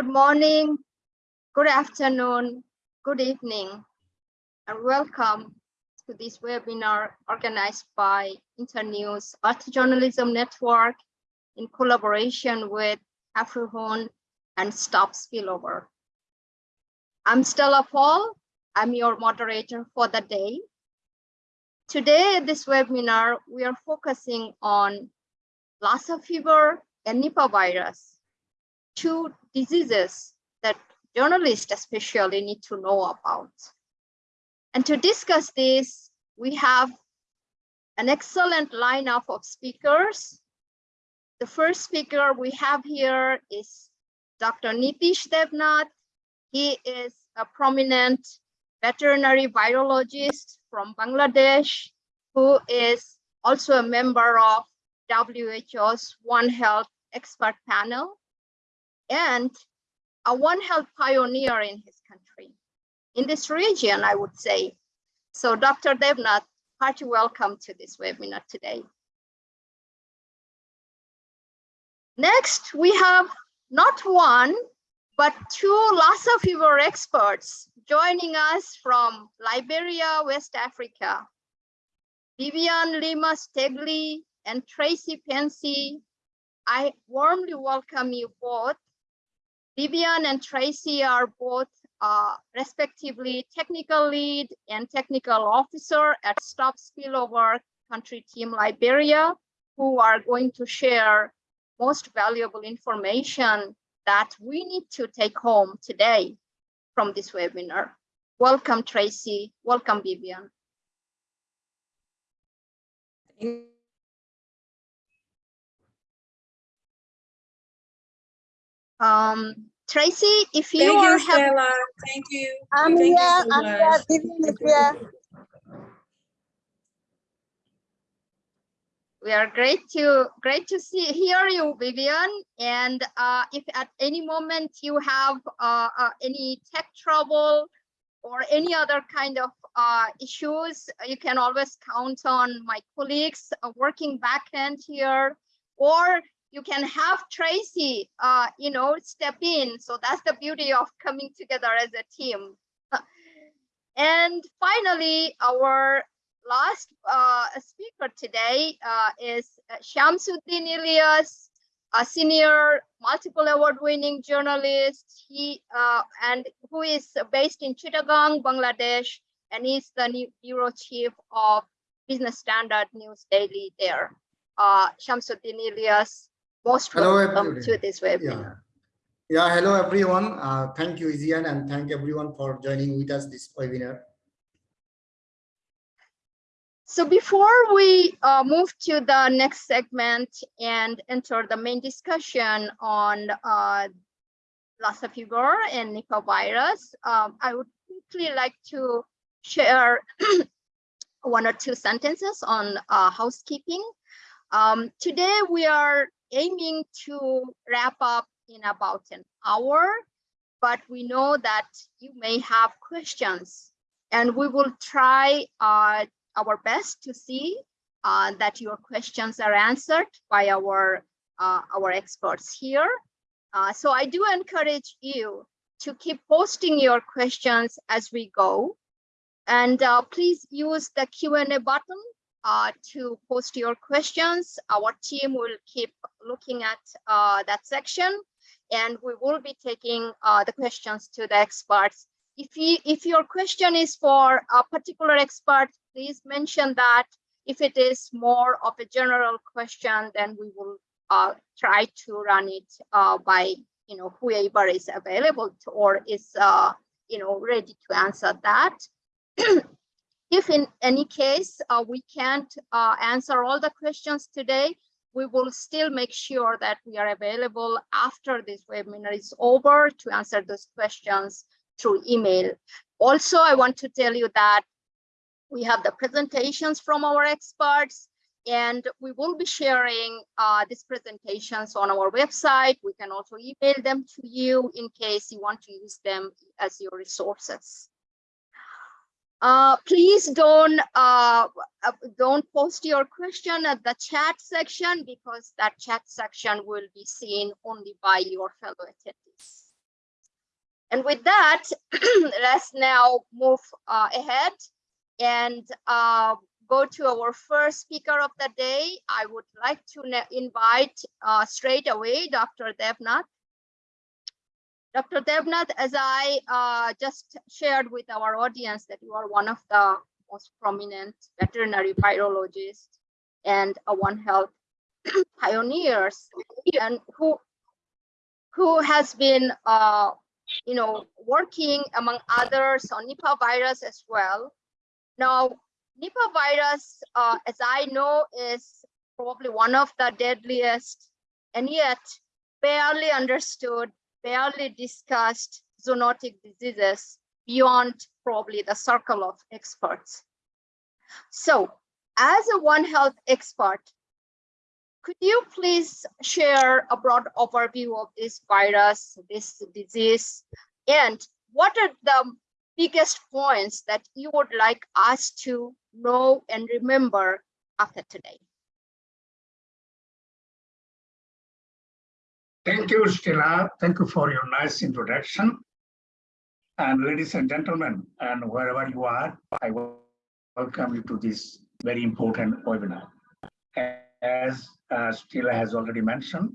Good morning, good afternoon, good evening, and welcome to this webinar organized by Internews Art Journalism Network in collaboration with AfriHone and Stop Spillover. I'm Stella Paul. I'm your moderator for the day. Today this webinar, we are focusing on Lassa fever and Nipah virus, two diseases that journalists especially need to know about. And to discuss this, we have an excellent lineup of speakers. The first speaker we have here is Dr. Nitish Devnath. He is a prominent veterinary virologist from Bangladesh, who is also a member of WHO's One Health expert panel and a One Health pioneer in his country, in this region, I would say. So Dr. Devnath, hearty welcome to this webinar today. Next, we have not one, but two Lassa fever experts joining us from Liberia, West Africa. Vivian Lima Stegley and Tracy Pensy, I warmly welcome you both Vivian and Tracy are both uh, respectively technical lead and technical officer at Stop Spillover Country Team Liberia, who are going to share most valuable information that we need to take home today from this webinar. Welcome, Tracy. Welcome, Vivian. Um, Tracy, if you Thank are you, Stella. Thank you. I'm Thank you so I'm here, here. we are great to great to see hear you, Vivian. And uh, if at any moment you have uh, uh, any tech trouble or any other kind of uh, issues, you can always count on my colleagues uh, working backend here, or you can have Tracy, uh, you know, step in. So that's the beauty of coming together as a team. and finally, our last uh, speaker today uh, is Shamsuddin Ilyas, a senior multiple award-winning journalist. He uh, and who is based in Chittagong, Bangladesh, and is the new bureau chief of Business Standard News Daily there. Uh, Shamsuddin Ilyas, most Hello, welcome everybody. to this webinar. Yeah. Yeah, hello everyone. Uh, thank you, Izian, and thank everyone for joining with us this webinar. So before we uh, move to the next segment and enter the main discussion on uh, Lassa fever and Nipah virus, um, I would quickly like to share one or two sentences on uh, housekeeping. Um, today we are aiming to wrap up in about an hour, but we know that you may have questions and we will try uh, our best to see uh, that your questions are answered by our, uh, our experts here. Uh, so I do encourage you to keep posting your questions as we go. And uh, please use the Q&A button uh, to post your questions. Our team will keep looking at uh, that section and we will be taking uh, the questions to the experts. If, you, if your question is for a particular expert, please mention that. If it is more of a general question, then we will uh, try to run it uh, by you know whoever is available to, or is uh, you know ready to answer that. if in any case uh, we can't uh, answer all the questions today, we will still make sure that we are available after this webinar is over to answer those questions through email. Also, I want to tell you that we have the presentations from our experts and we will be sharing uh, these presentations on our website. We can also email them to you in case you want to use them as your resources. Uh, please don't uh, uh, don't post your question at the chat section because that chat section will be seen only by your fellow attendees. And with that, let's now move uh, ahead and uh, go to our first speaker of the day. I would like to invite uh, straight away Dr. Devnath. Dr. Devnath, as I uh, just shared with our audience that you are one of the most prominent veterinary virologists and a One Health pioneers and who who has been uh, you know working among others on Nipah virus as well. Now Nipah virus, uh, as I know, is probably one of the deadliest and yet barely understood, barely discussed zoonotic diseases beyond probably the circle of experts. So as a One Health expert, could you please share a broad overview of this virus, this disease, and what are the biggest points that you would like us to know and remember after today? Thank you, Stella. Thank you for your nice introduction. And ladies and gentlemen, and wherever you are, I welcome you to this very important webinar. As uh, Stella has already mentioned,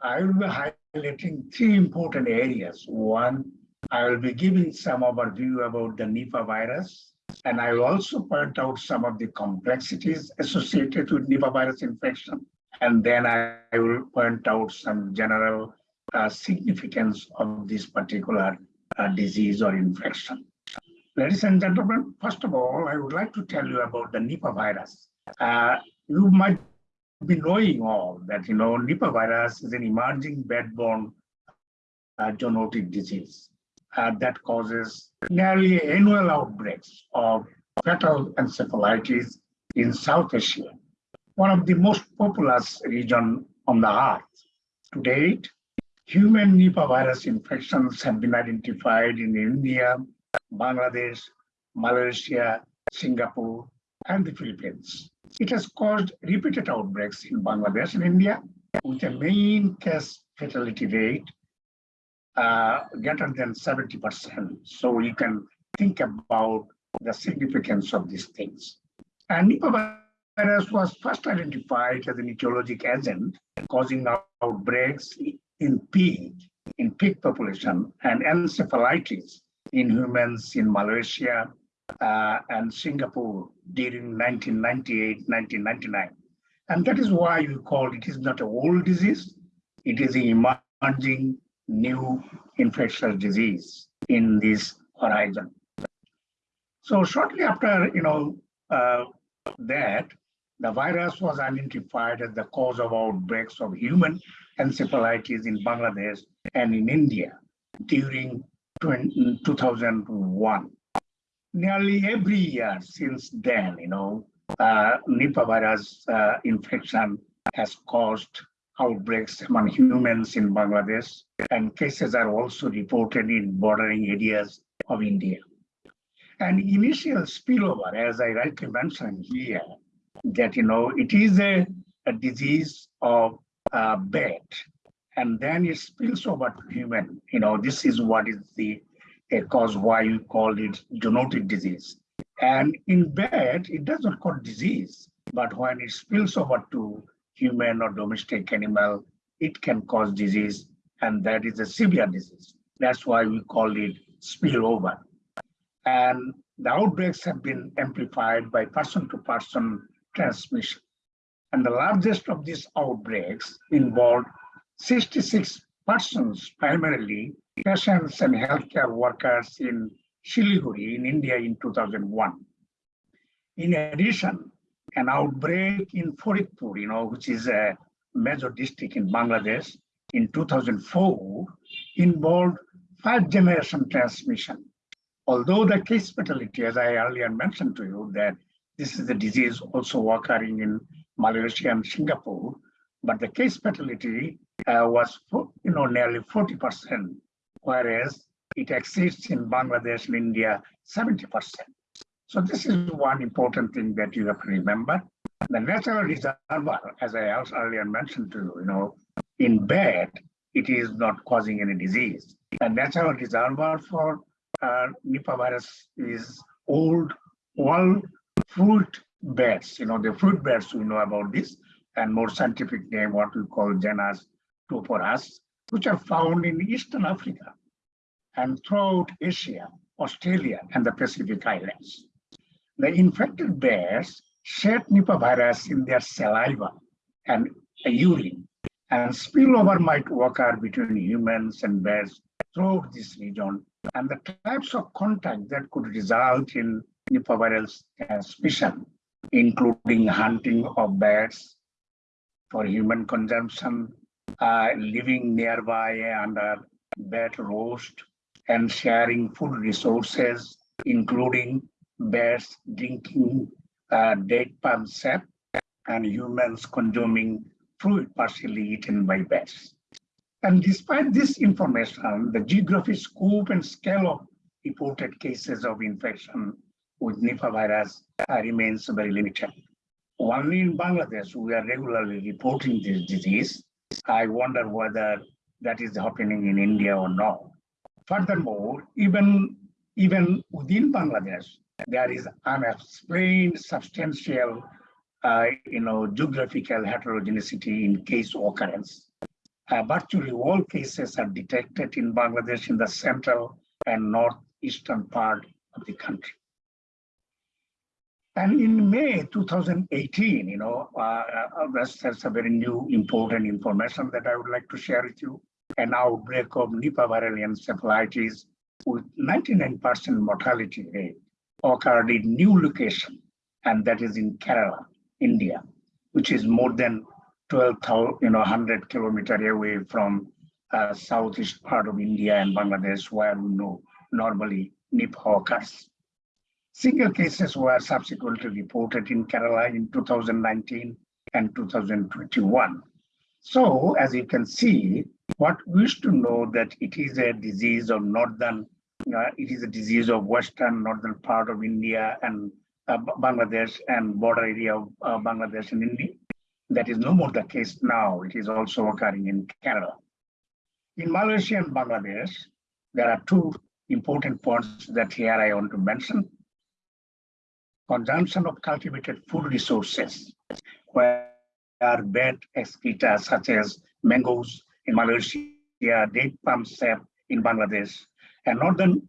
I will be highlighting three important areas. One, I will be giving some overview about the Nipah virus, and I will also point out some of the complexities associated with Nipah virus infection. And then I I will point out some general uh, significance of this particular uh, disease or infection. Ladies and gentlemen, first of all, I would like to tell you about the Nipah virus. Uh, you might be knowing all that, you know, Nipah virus is an emerging bed-borne uh, zoonotic disease uh, that causes nearly annual outbreaks of fatal encephalitis in South Asia, one of the most populous region on the earth. To date, human Nipah virus infections have been identified in India, Bangladesh, Malaysia, Singapore, and the Philippines. It has caused repeated outbreaks in Bangladesh and India with a main case fatality rate uh, greater than 70%. So you can think about the significance of these things. And Nipah virus was first identified as an etiologic agent causing outbreaks in pig, in pig population, and encephalitis in humans in Malaysia uh, and Singapore during 1998-1999. And that is why we call it is not a old disease, it is an emerging new infectious disease in this horizon. So shortly after, you know, uh, that, the virus was identified as the cause of outbreaks of human encephalitis in Bangladesh and in India during 2001. Nearly every year since then, you know, uh, Nipah virus uh, infection has caused outbreaks among humans in Bangladesh, and cases are also reported in bordering areas of India. And initial spillover, as I rightly mentioned here, that you know it is a, a disease of uh, bat, and then it spills over to human. You know this is what is the a cause why you call it zoonotic disease. And in bat, it does not cause disease, but when it spills over to human or domestic animal, it can cause disease, and that is a severe disease. That's why we call it spillover. And the outbreaks have been amplified by person-to-person transmission. And the largest of these outbreaks involved 66 persons, primarily patients and healthcare workers in Siliguri in India in 2001. In addition, an outbreak in Faridpur, you know, which is a major district in Bangladesh in 2004 involved five generation transmission. Although the case fatality, as I earlier mentioned to you, that this is a disease also occurring in Malaysia and Singapore, but the case fatality uh, was, you know, nearly 40%, whereas it exists in Bangladesh and India 70%. So this is one important thing that you have to remember. The natural reservoir, as I also earlier mentioned to you, you know, in bed, it is not causing any disease. A natural reservoir for uh, Nipah virus is old world fruit bats. You know, the fruit bats, we know about this, and more scientific name, what we call genus Toporus, which are found in Eastern Africa and throughout Asia, Australia, and the Pacific Islands. The infected bears shed Nipah virus in their saliva and urine, and spillover might occur between humans and bears throughout this region, and the types of contact that could result in Virus transmission, including hunting of bears for human consumption, uh, living nearby under bat roast, and sharing food resources, including bears drinking uh, dead palm sap and humans consuming fruit partially eaten by bears. And despite this information, the geographic scope and scale of reported cases of infection with Nipah virus remains very limited. Only in Bangladesh, we are regularly reporting this disease. I wonder whether that is happening in India or not. Furthermore, even, even within Bangladesh, there is unexplained substantial uh, you know, geographical heterogeneity in case occurrence. Uh, virtually all cases are detected in Bangladesh in the central and northeastern part of the country. And in May 2018, you know, uh, uh, that's, that's a very new important information that I would like to share with you. An outbreak of Nipah viral encephalitis with 99% mortality rate occurred in new location, and that is in Kerala, India, which is more than 12,000, you know, 100 kilometer away from uh, southeast part of India and Bangladesh, where we know normally Nipah occurs. Single cases were subsequently reported in Kerala in 2019 and 2021. So as you can see, what we used to know that it is a disease of northern, uh, it is a disease of western northern part of India and uh, Bangladesh and border area of uh, Bangladesh and India. That is no more the case now. It is also occurring in Kerala. In Malaysia and Bangladesh, there are two important points that here I want to mention consumption of cultivated food resources, where bad excreta such as mangoes in Malaysia, date palm sap in Bangladesh, and northern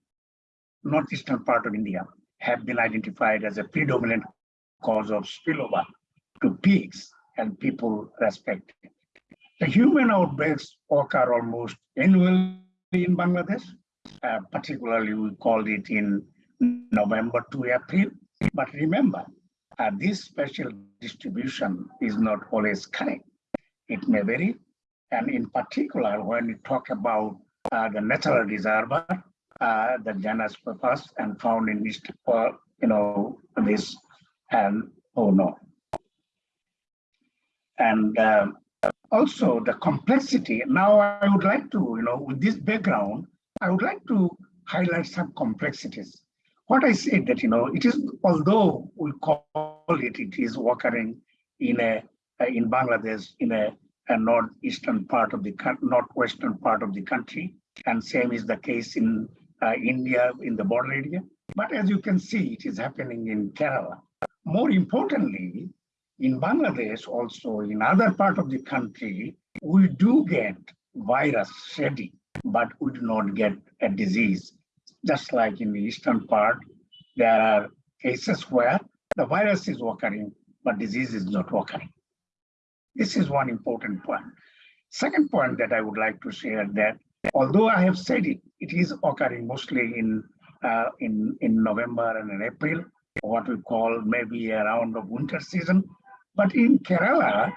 northeastern part of India have been identified as a predominant cause of spillover to pigs and people respectively. The human outbreaks occur almost annually in Bangladesh. Uh, particularly, we called it in November to April but remember, uh, this special distribution is not always correct. It may vary. And in particular, when we talk about uh, the natural reservoir, uh, the genus Papas and found in East, uh, you know, this and oh no. And um, also the complexity. Now I would like to, you know, with this background, I would like to highlight some complexities what I said that, you know, it is, although we call it, it is occurring in a, in Bangladesh, in a, a northeastern part of the, northwestern part of the country, and same is the case in uh, India, in the border area. But as you can see, it is happening in Kerala. More importantly, in Bangladesh, also in other part of the country, we do get virus shedding, but we do not get a disease just like in the eastern part, there are cases where the virus is occurring, but disease is not occurring. This is one important point. Second point that I would like to share that although I have said it, it is occurring mostly in uh, in in November and in April, what we call maybe around the winter season. But in Kerala,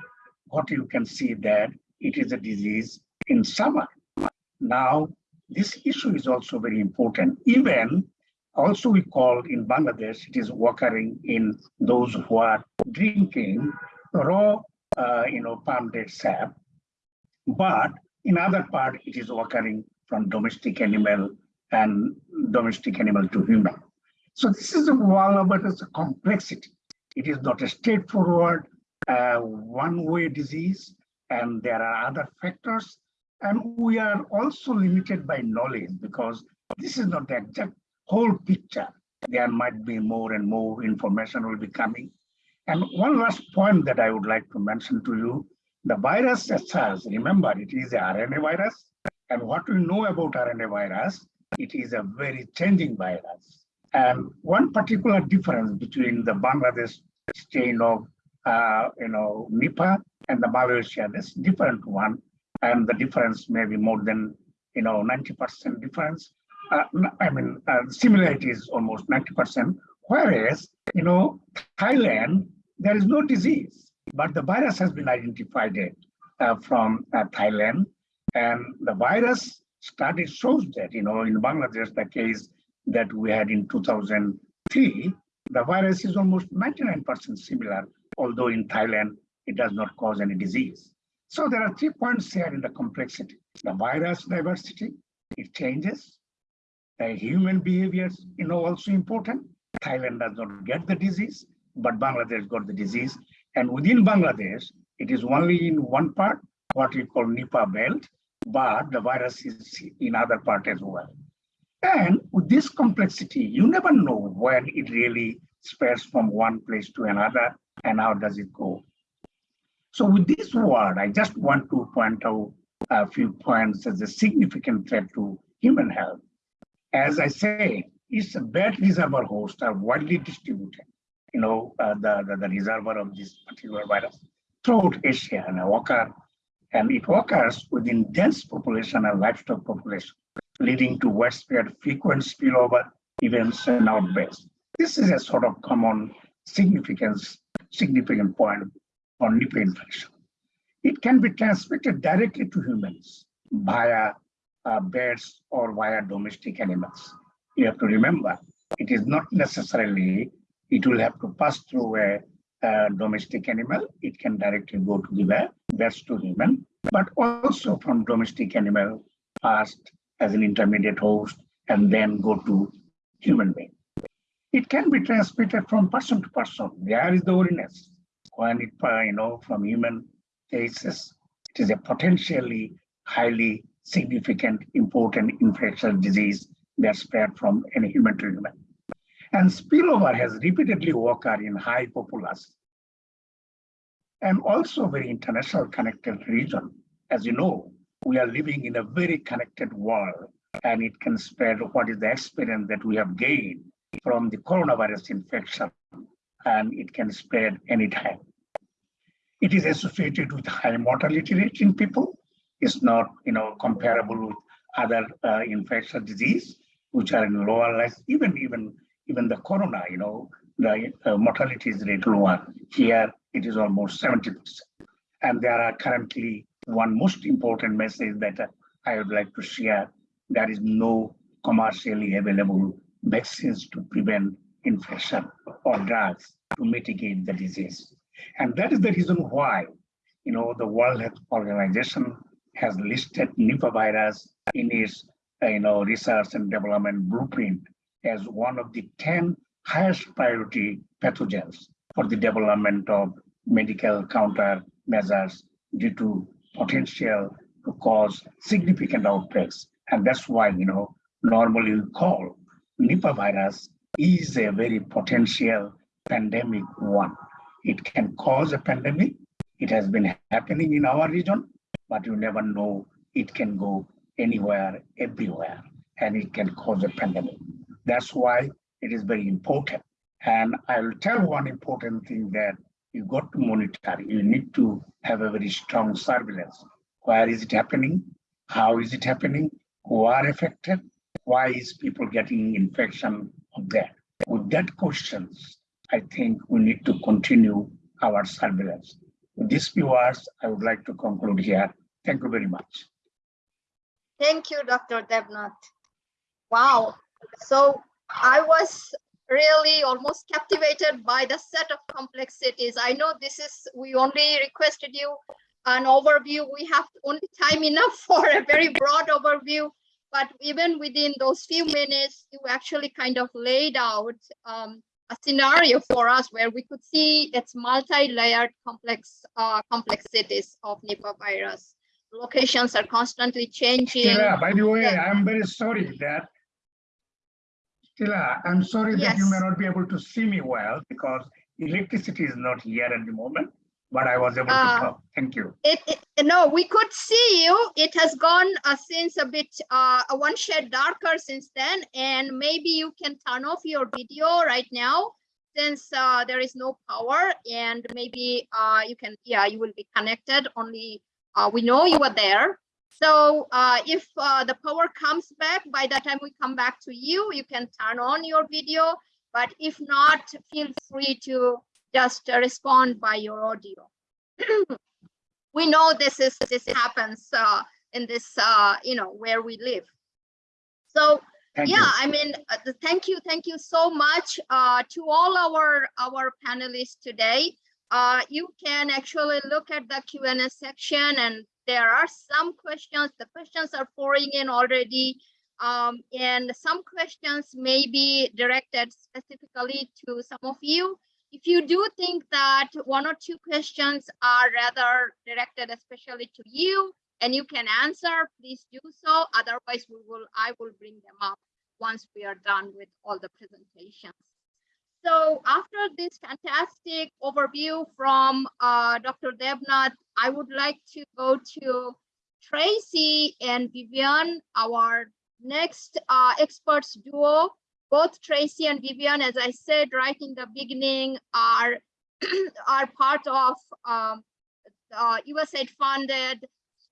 what you can see that it is a disease in summer. Now this issue is also very important. Even also we call in Bangladesh, it is occurring in those who are drinking raw, uh, you know, palm date sap. But in other part, it is occurring from domestic animal and domestic animal to human. So this is a one of it is a complexity. It is not a straightforward uh, one-way disease, and there are other factors And we are also limited by knowledge because this is not the exact whole picture. There might be more and more information will be coming. And one last point that I would like to mention to you, the virus as remember it is a RNA virus. And what we know about RNA virus, it is a very changing virus. And one particular difference between the Bangladesh strain of, uh, you know, Nipah and the Malaysia, this different one. And the difference may be more than, you know, 90% difference. Uh, I mean, uh, similarity is almost 90%. Whereas, you know, Thailand, there is no disease, but the virus has been identified uh, from uh, Thailand. And the virus study shows that, you know, in Bangladesh, the case that we had in 2003, the virus is almost 99% similar, although in Thailand, it does not cause any disease. So there are three points here in the complexity. The virus diversity, it changes. The human behaviors, you know, also important. Thailand does not get the disease, but Bangladesh got the disease. And within Bangladesh, it is only in one part, what we call Nipah belt, but the virus is in other part as well. And with this complexity, you never know when it really spreads from one place to another and how does it go. So with this word, I just want to point out a few points as a significant threat to human health. As I say, its a bad reservoir hosts are widely distributed, you know, uh, the, the, the reservoir of this particular virus throughout Asia and occur, and it occurs within dense population and livestock population, leading to widespread frequent spillover events and outbreaks. This is a sort of common significance, significant point on Nipah infection. It can be transmitted directly to humans via uh, birds or via domestic animals. You have to remember, it is not necessarily, it will have to pass through a, a domestic animal. It can directly go to the bear, birds to human, but also from domestic animal passed as an intermediate host and then go to human being. It can be transmitted from person to person. There is the ordinance uh, you know, from human cases, it is a potentially highly significant, important infectious disease that spread from any human to human. And spillover has repeatedly occurred in high populace and also very international connected region. As you know, we are living in a very connected world and it can spread what is the experience that we have gained from the coronavirus infection and it can spread anytime. It is associated with high mortality rate in people. It's not, you know, comparable with other uh, infectious disease, which are in lower levels. Even even even the corona, you know, the uh, mortality is rate lower. Here it is almost 70%. And there are currently one most important message that uh, I would like to share. There is no commercially available vaccines to prevent infection or drugs to mitigate the disease. And that is the reason why, you know, the World Health Organization has listed Nipah virus in its, uh, you know, research and development blueprint as one of the 10 highest priority pathogens for the development of medical countermeasures due to potential to cause significant outbreaks. And that's why, you know, normally we call Nipah virus is a very potential pandemic one. It can cause a pandemic. It has been happening in our region, but you never know it can go anywhere, everywhere, and it can cause a pandemic. That's why it is very important. And I will tell one important thing that you got to monitor. You need to have a very strong surveillance. Where is it happening? How is it happening? Who are affected? Why is people getting infection of that? With that questions, I think we need to continue our surveillance. With these few words, I would like to conclude here. Thank you very much. Thank you, Dr. Devnath. Wow. So I was really almost captivated by the set of complexities. I know this is, we only requested you an overview. We have only time enough for a very broad overview, but even within those few minutes, you actually kind of laid out um, a scenario for us where we could see its multi-layered complex uh, complexities of Nipah virus. locations are constantly changing. Stella, by the way. I'm very sorry that Stella, I'm sorry that you may not be able to see me well because electricity is not here at the moment, but I was able to Uh, talk. Thank you. It, it, no, we could see you. It has gone uh, since a bit, uh, one shade darker since then, and maybe you can turn off your video right now since uh, there is no power and maybe uh, you can, yeah, you will be connected only, uh, we know you are there. So uh, if uh, the power comes back, by the time we come back to you, you can turn on your video. But if not, feel free to just respond by your audio. we know this is this happens uh, in this uh, you know where we live. So Thank you. yeah, I mean, uh, thank you, thank you so much uh, to all our our panelists today. Uh, you can actually look at the Q and A section, and there are some questions. The questions are pouring in already, um, and some questions may be directed specifically to some of you. If you do think that one or two questions are rather directed especially to you, and you can answer, please do so. Otherwise, we will, I will bring them up once we are done with all the presentations. So after this fantastic overview from uh, Dr. Devnath, I would like to go to Tracy and Vivian, our next uh, experts duo. Both Tracy and Vivian, as I said right in the beginning, are are part of um, uh, USAID funded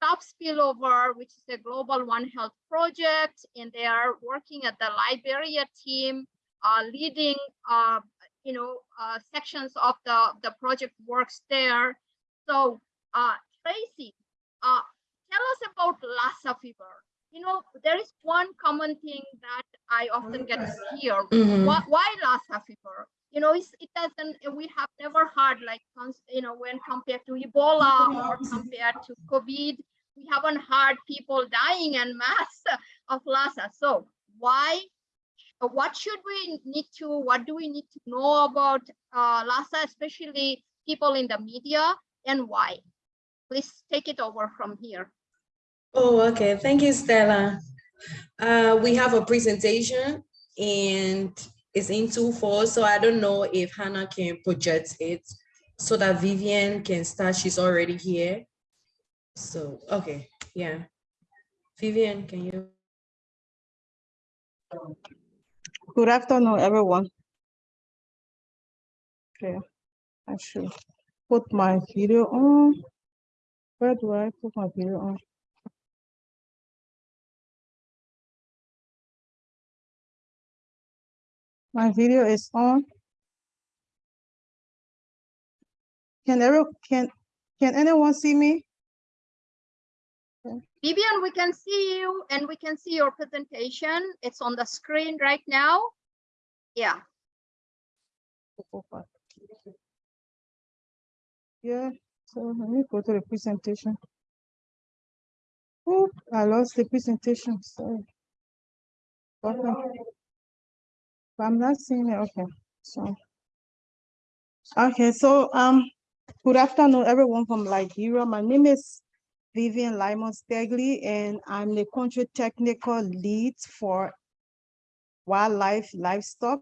Stop Spillover, which is a global One Health project, and they are working at the Liberia team, uh, leading, uh, you know, uh, sections of the, the project works there. So, uh, Tracy, uh, tell us about Lassa fever. You know, there is one common thing that I often get to hear. Mhm. Why, why Lassa fever? You know, it's, it doesn't, we have never heard like, you know, when compared to Ebola or compared to COVID, we haven't heard people dying en masse of Lassa. So why, what should we need to, what do we need to know about uh, Lassa, especially people in the media and why? Please take it over from here. Oh, okay. Thank you, Stella. Uh, we have a presentation and it's in two four, so I don't know if Hannah can project it so that Vivian can start. She's already here. So, okay, yeah. Vivian, can you? Good afternoon, everyone. Okay, I should put my video on. Where do I put my video on? My video is on. Can every, can, can anyone see me? Vivian, we can see you and we can see your presentation. It's on the screen right now. Yeah. Yeah, so let me go to the presentation. Oh, I lost the presentation, sorry. Okay. But I'm not seeing it, okay, so. Okay, so, um, good afternoon, everyone from Liberia. My name is Vivian Lyman Stegley, and I'm the country technical lead for wildlife livestock.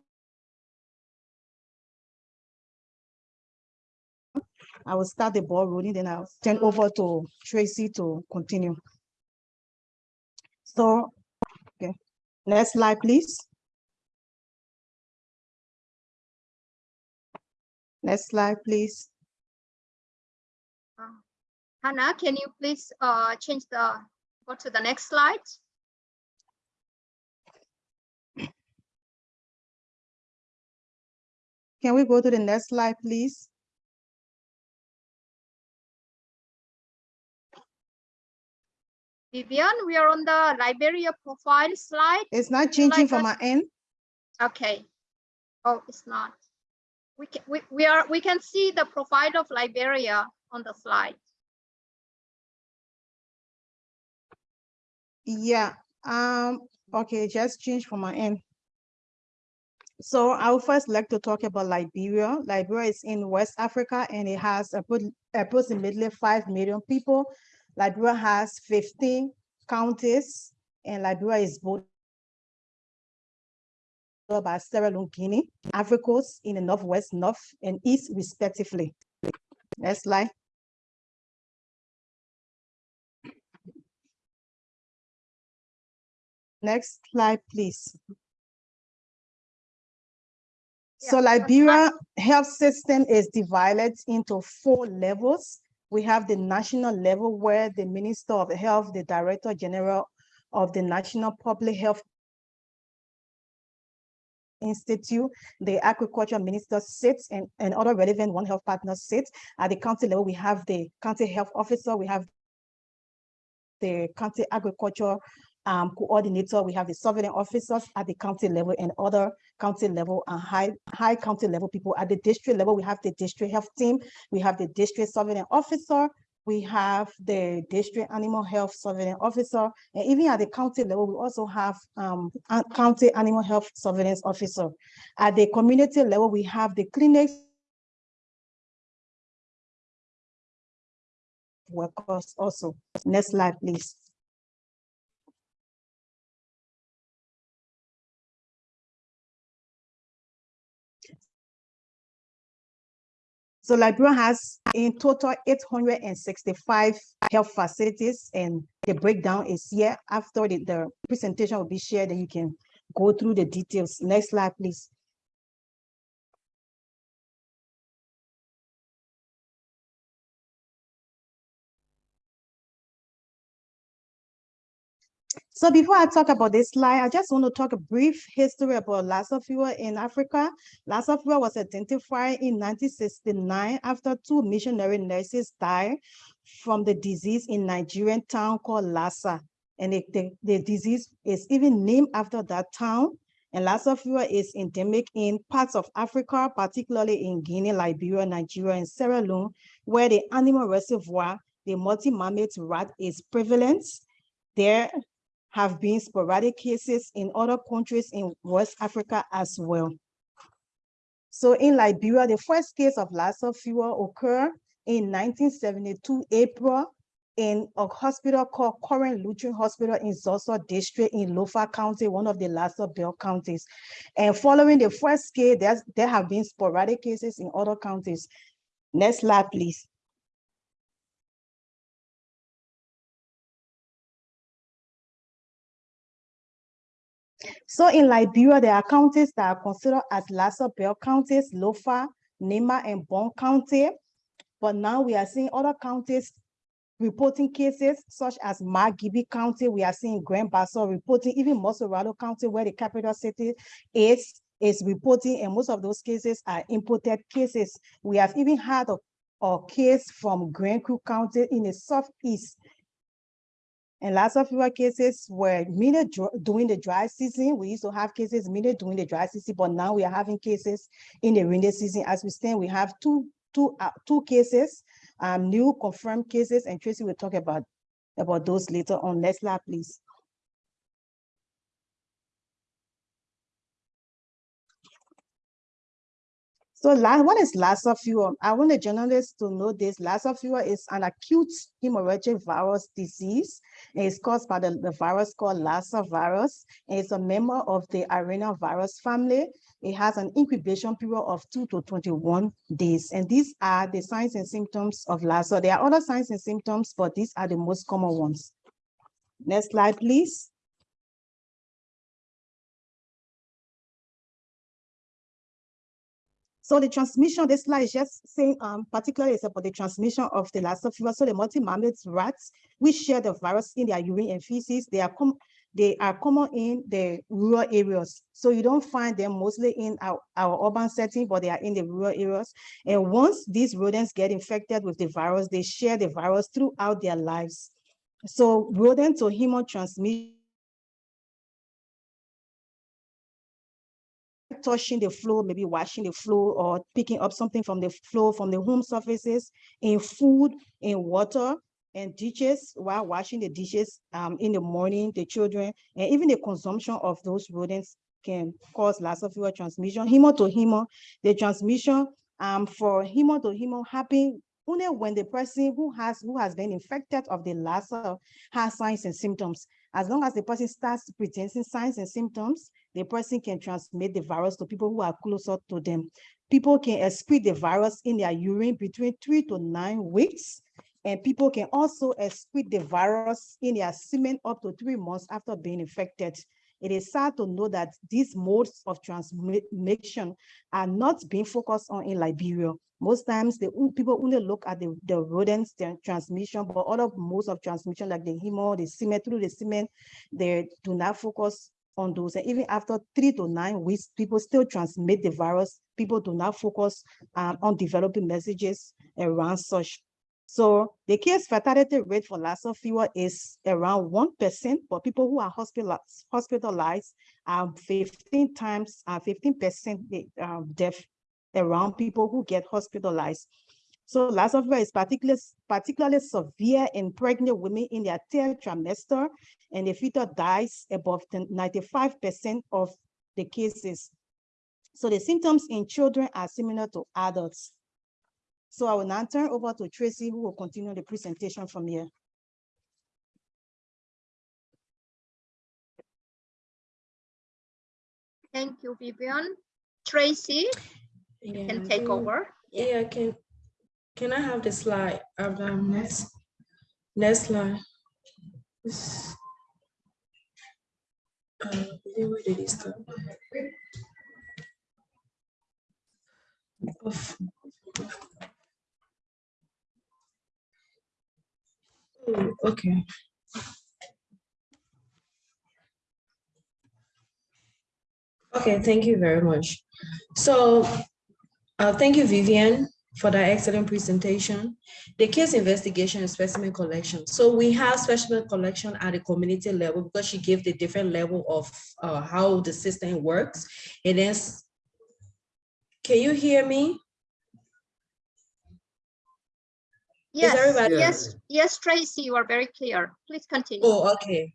I will start the ball rolling, then I'll turn over to Tracy to continue. So, okay, next slide, please. Next slide, please. Hannah, can you please uh, change the, go to the next slide? Can we go to the next slide, please? Vivian, we are on the Liberia profile slide. It's not changing like from my end. Okay. Oh, it's not. We can, we, we are, we can see the profile of Liberia on the slide. Yeah, um, okay, just change from my end. So I would first like to talk about Liberia. Liberia is in West Africa and it has approximately five million people. Liberia has 15 counties and Liberia is bordered by Sierra Leone, Guinea, in the northwest, north and east respectively. Next slide. Next slide, please. So Yeah, fine. Liberia health system is divided into four levels. We have the national level where the Minister of Health, the Director General of the National Public Health Institute, the Agriculture Minister sits and, and other relevant One Health partners sit. At the county level, we have the county health officer, we have the county agriculture um, coordinator, we have the sovereign officers at the county level and other county level and high, high county level people. At the district level, we have the district health team, we have the district sovereign officer, we have the district animal health surveillance officer, and even at the county level, we also have um, county animal health surveillance officer. At the community level, we have the clinics workers also. Next slide, please. So Liberia has in total eight hundred and sixty-five health facilities and the breakdown is here. After the, the presentation will be shared, then you can go through the details. Next slide, please. So before I talk about this slide, I just want to talk a brief history about Lassa fever in Africa. Lassa fever was identified in 1969 after two missionary nurses died from the disease in Nigerian town called Lassa. And the, the, the disease is even named after that town. And Lassa fever is endemic in parts of Africa, particularly in Guinea, Liberia, Nigeria, and Sierra Leone, where the animal reservoir, the multi-mammoth rat is prevalent. There have been sporadic cases in other countries in West Africa as well. So in Liberia, the first case of Lassa fever occurred in 1972 April in a hospital called Current Lutheran Hospital in Zoso District in Lofa County, one of the Lassa Belt counties. And following the first case, there have been sporadic cases in other counties. Next slide, please. So in Liberia, there are counties that are considered as Lassa Belt counties, Lofa, Nema, and Bon County. But now we are seeing other counties reporting cases such as Margibi County. We are seeing Grand Bassa reporting, even Mosorado County, where the capital city is, is reporting, and most of those cases are imported cases. We have even had a, a case from Grand Creek County in the southeast and lots of fewer cases were mainly during the dry season. We used to have cases mainly during the dry season, but now we are having cases in the rainy season. As we stand, we have two, two, uh, two cases, um, new confirmed cases, and Tracy will talk about, about those later on. Next slide, please. So la- what is Lassa fever? I want the journalists to know this. Lassa fever is an acute hemorrhagic virus disease. and It's caused by the, the virus called Lassa virus. and It's a member of the arenavirus family. It has an incubation period of two to 21 days. And these are the signs and symptoms of Lassa. There are other signs and symptoms, but these are the most common ones. Next slide, please. So the transmission, this slide is just saying, um, particularly it's about the transmission of the Lassa fever. So the multi-mammoth rats, which share the virus in their urine and feces, they are they are common in the rural areas. So you don't find them mostly in our, our urban setting, but they are in the rural areas. And once these rodents get infected with the virus, they share the virus throughout their lives. So rodent to human transmission touching the floor, maybe washing the floor or picking up something from the floor, from the home surfaces, in food, in water, and dishes while washing the dishes um, in the morning, the children, and even the consumption of those rodents can cause fever transmission. Human to human, the transmission um, for human to human happen only when the person who has who has been infected of the Lassa has signs and symptoms. As long as the person starts presenting signs and symptoms, the person can transmit the virus to people who are closer to them. People can excrete the virus in their urine between three to nine weeks. And people can also excrete the virus in their semen up to three months after being infected. It is sad to know that these modes of transmission are not being focused on in Liberia. Most times, the people only look at the, the rodents, transmission, but other modes of transmission like the hemo, the semen, through the semen, they do not focus on those. And even after three to nine weeks, people still transmit the virus. People do not focus um, on developing messages around such. So the case fatality rate for Lassa fever is around one percent, but people who are hospitalized, hospitalized are fifteen times, uh, fifteen percent um, death around people who get hospitalized. So Lassa fever is particularly particularly severe in pregnant women in their third trimester, and the fetus dies above ninety-five percent of the cases. So the symptoms in children are similar to adults. So I will now turn over to Tracy, who will continue the presentation from here. Thank you, Vivian. Tracy Yeah, can I take over. Yeah, can, can I have the slide of the next, next slide? This- Uh, where did it start? Okay. Okay, thank you very much. So, uh, thank you, Vivian, for that excellent presentation. The case investigation and specimen collection. So we have specimen collection at the community level because she gave the different level of uh, how the system works. And then, can you hear me? Yes, everybody- yes, yes, Tracy, you are very clear. Please continue. Oh, okay.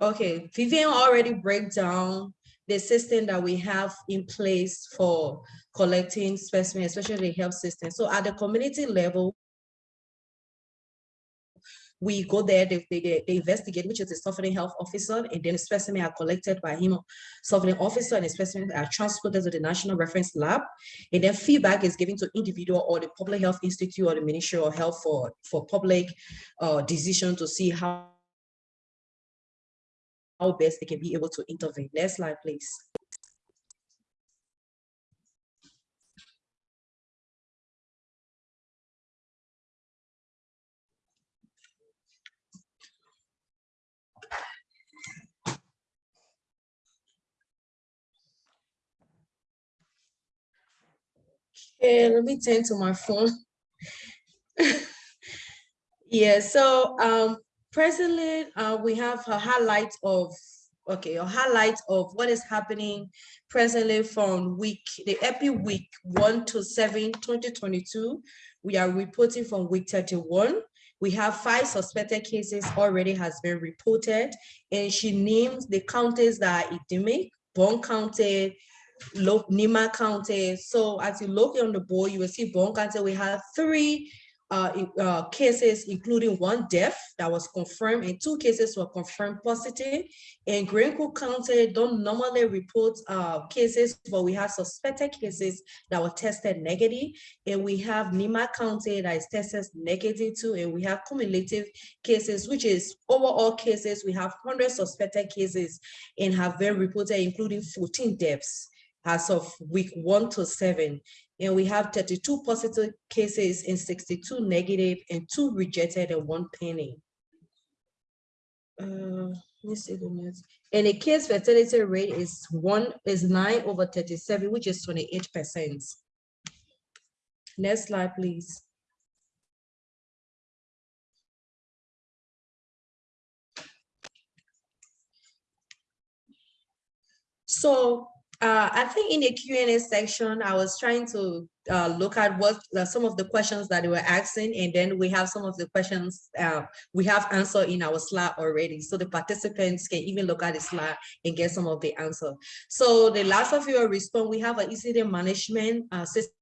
Okay, Vivian already break down the system that we have in place for collecting specimens, especially the health system. So at the community level, we go there, they, they, they investigate, which is the suffering health officer, and then the specimen are collected by him, suffering officer, and the specimen are transported to the national reference lab. And then feedback is given to individual or the public health institute or the ministry of health for, for public uh, decision to see how how best they can be able to intervene. Next slide, please. Okay, let me turn to my phone. Yeah, so um presently uh we have a highlight of okay, a highlight of what is happening presently from week, the epi week one to seven, 2022. We are reporting from week 31. We have five suspected cases already has been reported, and she names the counties that are endemic, Bong County, Nimba County. So as you look on the board, you will see Bong County, we have three uh, uh, cases, including one death that was confirmed and two cases were confirmed positive. In Grand Kru County, don't normally report uh, cases, but we have suspected cases that were tested negative. And we have Nimba County that is tested negative too, and we have cumulative cases, which is overall cases, we have 100 suspected cases and have been reported, including 14 deaths as of week one to seven. And we have 32 positive cases and 62 negative and two rejected and one pending. Uh, let me see the. And the case fatality rate is one, is nine over 37, which is 28%. Next slide, please. So uh, I think in the Q and A section, I was trying to uh, look at what uh, some of the questions that they were asking, and then we have some of the questions uh, we have answered in our slide already. So the participants can even look at the slide and get some of the answer. So the Lassa fever response, we have an incident management uh, system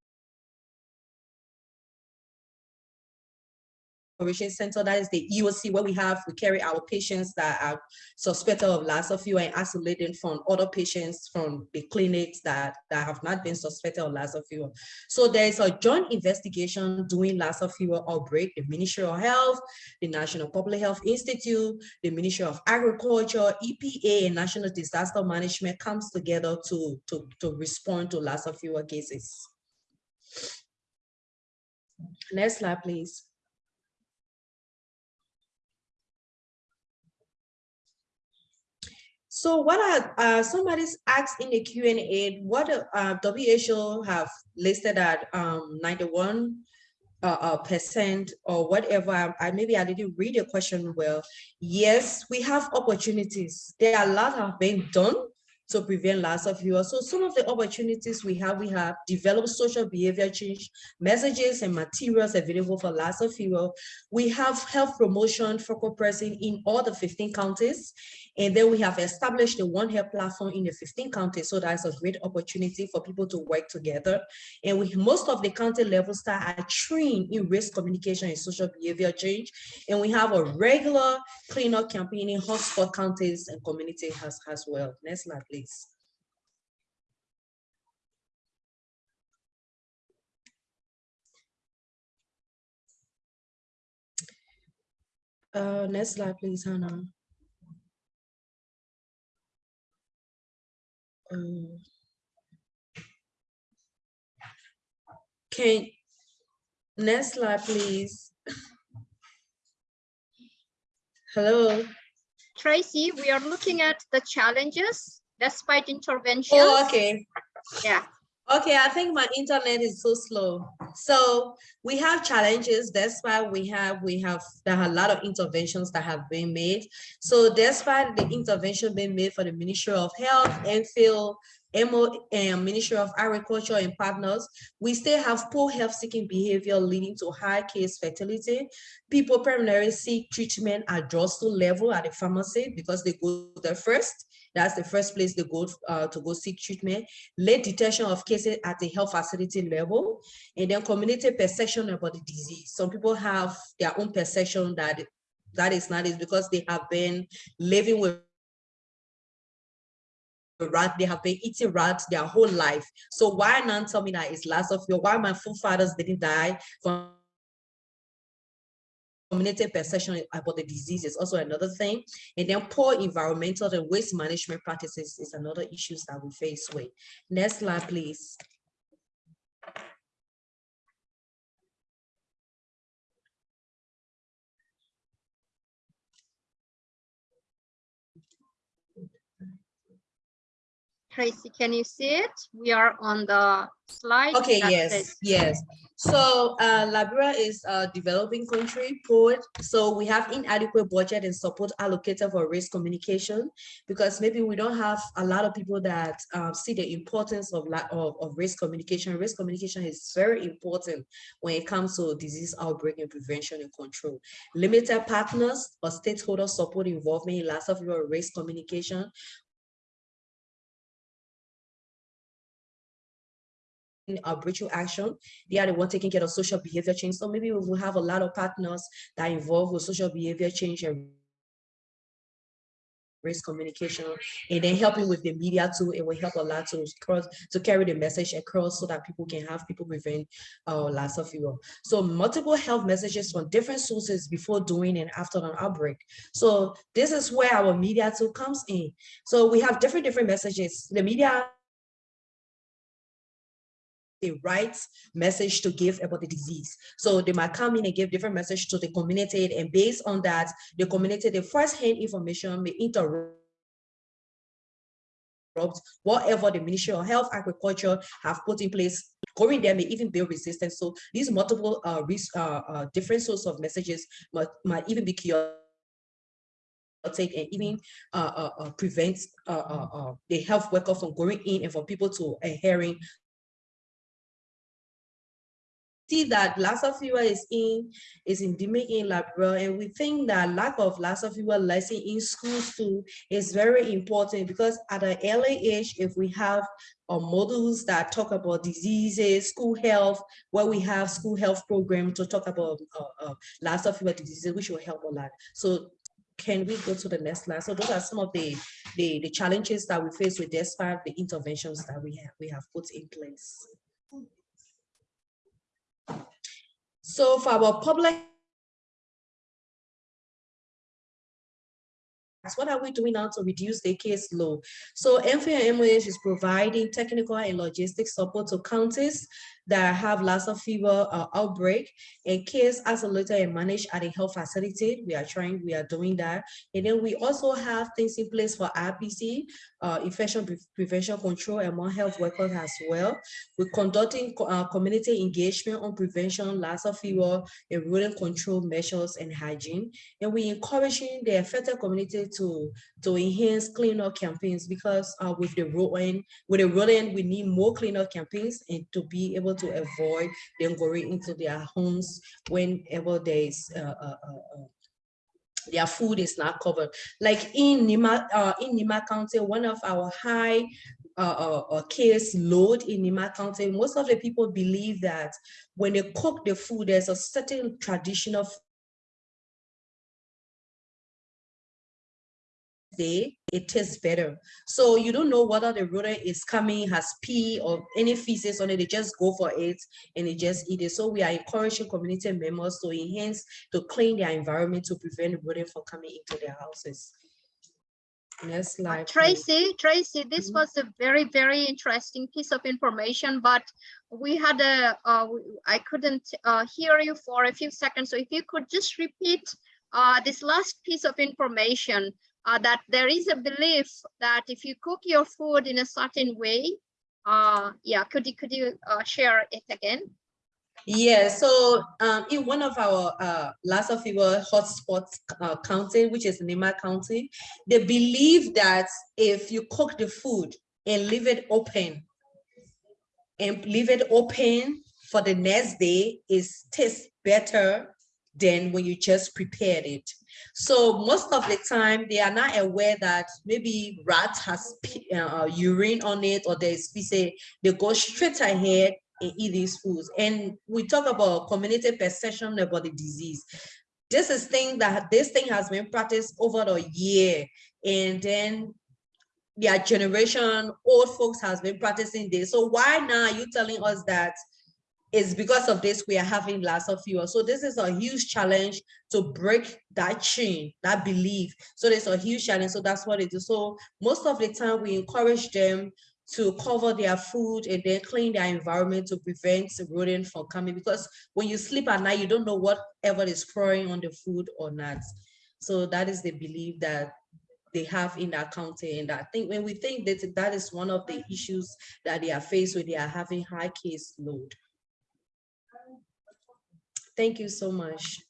Operation Center, that is the EOC, where we have, we carry our patients that are suspected of Lassa fever and isolate them from other patients from the clinics that, that have not been suspected of Lassa fever. So there is a joint investigation doing Lassa fever outbreak, the Ministry of Health, the National Public Health Institute, the Ministry of Agriculture, EPA, and National Disaster Management comes together to, to, to respond to Lassa fever cases. Next slide, please. So what are, uh, somebody's asked in the Q and A, what uh, WHO have listed at um, 91 uh, uh, percent or whatever, I, maybe I didn't read your question well. Yes, we have opportunities. There are a lot have been done to prevent Lassa fevers. So some of the opportunities we have, we have developed social behavior change messages and materials available for Lassa fever. We have health promotion focal person in all the 15 counties. And then we have established the One Health platform in the 15 counties. So that's a great opportunity for people to work together. And with most of the county level staff are trained in risk communication and social behavior change. And we have a regular cleanup campaign in hotspot counties and community as, as well. Next slide, please. Uh, next slide, please, Hannah. Um, Can, next slide, please. Hello? Tracy, we are looking at the challenges despite interventions. Oh, okay. Yeah, Okay, I think my internet is so slow. So we have challenges. That's why we have, we have, there are a lot of interventions that have been made. So despite the intervention being made for the Ministry of Health, NPHIL, MO, and um, Ministry of Agriculture and partners, we still have poor health seeking behavior leading to high case fatality. People primarily seek treatment at drugstore level at the pharmacy because they go there first. That's the first place they go uh, to go seek treatment. Late detection of cases at the health facility level, and then community perception about the disease. Some people have their own perception that that is not is because they have been living with rat, they have been eating rats their whole life. So why not tell me that it's Lassa fever, why my forefathers didn't die from community perception about the disease is also another thing. And then poor environmental and waste management practices is another issues that we face with. Next slide, please. Tracy, can you see it? We are on the slide. Okay, yes, yes. So uh, Liberia is a developing country, poor. So we have inadequate budget and support allocated for risk communication because maybe we don't have a lot of people that uh, see the importance of, of, of risk communication. Risk communication is very important when it comes to disease outbreak and prevention and control. Limited partners or stakeholder support involvement in Lassa fever risk communication our breaching action. They are the one taking care of social behavior change. So maybe we will have a lot of partners that involve with social behavior change and risk communication and then helping with the media too. It will help a lot to cross to carry the message across so that people can have people prevent uh Lassa fever. So multiple health messages from different sources before doing and after an outbreak. So this is where our media too comes in. So we have different different messages. The media the right message to give about the disease. So they might come in and give different message to the community and based on that, the community, the first-hand information may interrupt whatever the Ministry of Health, Agriculture have put in place. Going there may even build resistance. So these multiple uh, risk, uh, uh, different sources of messages might, might even be chaotic and even uh, uh, uh, prevent the health worker from going in and for people to adhering see that Lassa fever is in is in Liberia, and we think that lack of Lassa fever lesson in schools too is very important because at an early age, if we have uh, models that talk about diseases, school health, where we have school health program to talk about uh, uh, Lassa fever diseases, which will help a lot. So can we go to the next slide? So those are some of the, the, the challenges that we face with despite the interventions that we have, we have put in place. So for our public what are we doing now to reduce the case load? So MFA is providing technical and logistic support to counties that have Lassa fever uh, outbreak in case isolated and managed at a health facility. We are trying, we are doing that. And then we also have things in place for RPC, uh, infection pre prevention control among health workers as well. We're conducting co uh, community engagement on prevention, Lassa fever, and rodent control measures and hygiene. And we're encouraging the affected community to, to enhance cleanup campaigns because uh, with the rodent, with the rodent, we need more cleanup campaigns and to be able to avoid them going into their homes whenever there is uh, uh, uh, their food is not covered. Like in Nimba, uh, in Nimba County, one of our high uh, uh, case load in Nimba County, most of the people believe that when they cook the food, there's a certain traditional day, it tastes better. So you don't know whether the rodent is coming, has pee or any feces on it, they just go for it and they just eat it. So we are encouraging community members to enhance, to clean their environment to prevent rodent from coming into their houses. Next Uh, slide. please. Tracy, Tracy, this Mhm. was a very, very interesting piece of information, but we had a, uh, I couldn't uh, hear you for a few seconds. So if you could just repeat uh, this last piece of information, uh, that there is a belief that if you cook your food in a certain way, uh, yeah, could you, could you uh, share it again? Yeah, so um, in one of our uh, last Lassa fever hotspots uh, county, which is Nimba County, they believe that if you cook the food and leave it open and leave it open for the next day, is tastes better than when you just prepared it. So most of the time, they are not aware that maybe rat has uh, urine on it or there's feces. They go straight ahead and eat these foods. And we talk about community perception about the disease. This is thing that this thing has been practiced over the year. And then their generation, old folks has been practicing this. So why now are you telling us that it's because of this we are having Lassa fever? So this is a huge challenge to break that chain, that belief. So there's a huge challenge. So that's what it is. So most of the time we encourage them to cover their food and then clean their environment to prevent rodent from coming because when you sleep at night, you don't know whatever is crawling on the food or not. So that is the belief that they have in that county. And I think when we think that that is one of the issues that they are faced with, they are having high case load. Thank you so much.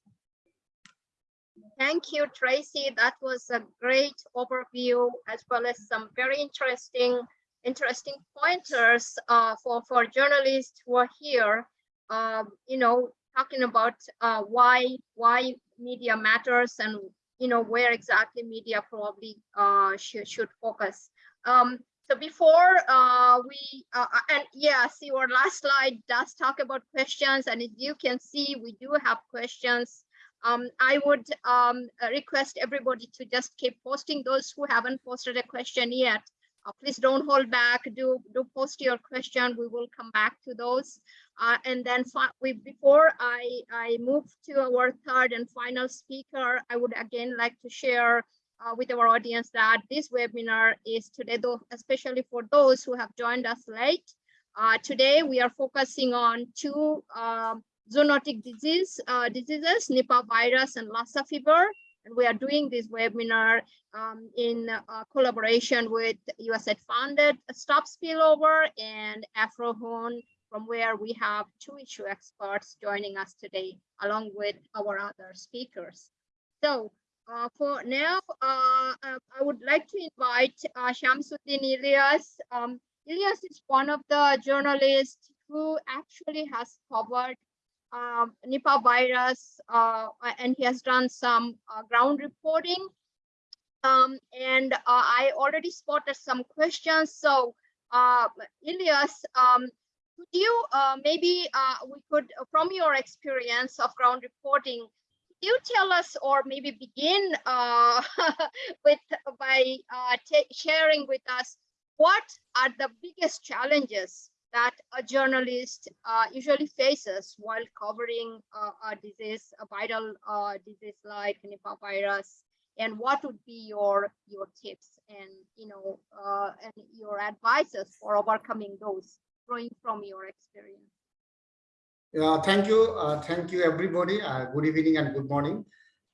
Thank you, Tracy. That was a great overview as well as some very interesting, interesting pointers uh, for, for journalists who are here. Um, you know, talking about uh, why why media matters and you know where exactly media probably uh, should should focus. Um, so before uh, we uh, uh, and yes, your last slide does talk about questions, and as you can see, we do have questions um, I would um, uh, request everybody to just keep posting those who haven't posted a question yet. Uh, please don't hold back. Do do post your question. We will come back to those. Uh, and then we before I I move to our third and final speaker, I would again like to share uh, with our audience that this webinar is today, though, especially for those who have joined us late. Uh, today we are focusing on two um, zoonotic disease uh, diseases, Nipah virus and Lassa fever. And we are doing this webinar um, in uh, collaboration with USAID funded Stop Spillover and AFROHUN, from where we have two issue experts joining us today, along with our other speakers. So uh, for now, uh, I would like to invite uh, Shamsuddin Ilyas. Um, Ilyas is one of the journalists who actually has covered um, Nipah virus, uh, and he has done some uh, ground reporting. Um, and uh, I already spotted some questions. So, Ilyas, um, could you maybe we could, from your experience of ground reporting, you tell us or maybe begin uh, with by uh, sharing with us what are the biggest challenges that a journalist uh, usually faces while covering uh, a disease, a viral uh, disease like Nipah virus, and what would be your your tips and you know uh, and your advices for overcoming those, drawing from your experience? Yeah, thank you. Uh, thank you, everybody. Uh, good evening and good morning.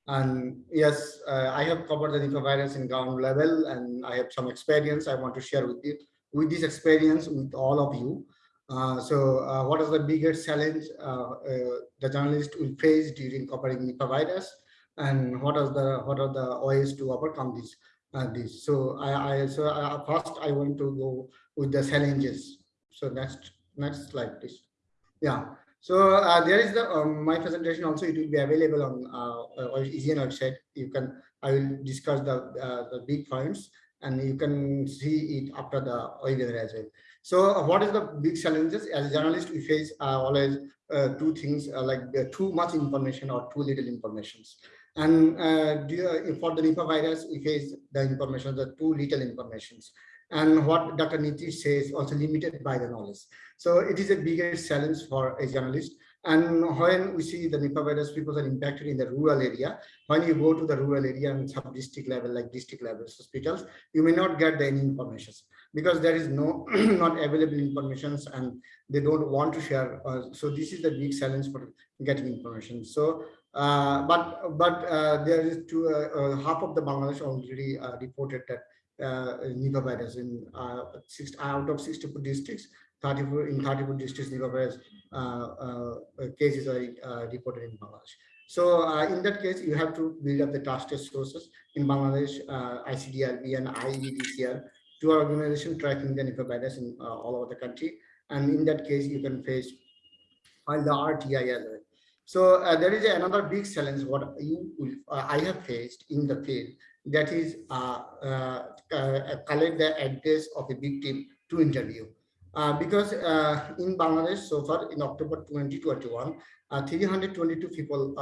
And yes, uh, I have covered the Nipah virus in ground level and I have some experience I want to share with you, with this experience with all of you. Uh, so uh, what is the biggest challenge uh, uh, the journalist will face during covering Nipah virus? And what are the what are the ways to overcome this? Uh, this. So I, I so uh, first I want to go with the challenges. So next next slide, please. Yeah. So uh, there is the um, my presentation also it will be available on uh, uh, EJN website. You can I will discuss the uh, the big points and you can see it after the webinar as well. So uh, what is the big challenges as a journalist we face uh, always uh, two things uh, like too much information or too little informations. And for the Nipah virus we face the information the too little informations. And what Dr. Nitish says also limited by the knowledge. So it is a bigger challenge for a journalist. And when we see the Nipah virus, people are impacted in the rural area. When you go to the rural area and sub-district level, like district level hospitals, you may not get any information because there is no not available information and they don't want to share. Uh, so this is the big challenge for getting information. So, uh, but but uh, there is two uh, uh, half of the Bangladesh already uh, reported that Nipah virus in uh, six out of 64 districts, 34 in 34 districts Nipah virus uh, uh, cases are uh, reported in Bangladesh. So uh, in that case, you have to build up the trusted sources in Bangladesh, uh, icddr,b and IEDCR, two organizations tracking the Nipah virus in uh, all over the country. And in that case, you can face file the alert. So uh, there is another big challenge what you will, uh, I have faced in the field that is uh, uh, uh, collect the address of a victim to interview. Because in Bangladesh so far in October 2021, uh, 322 people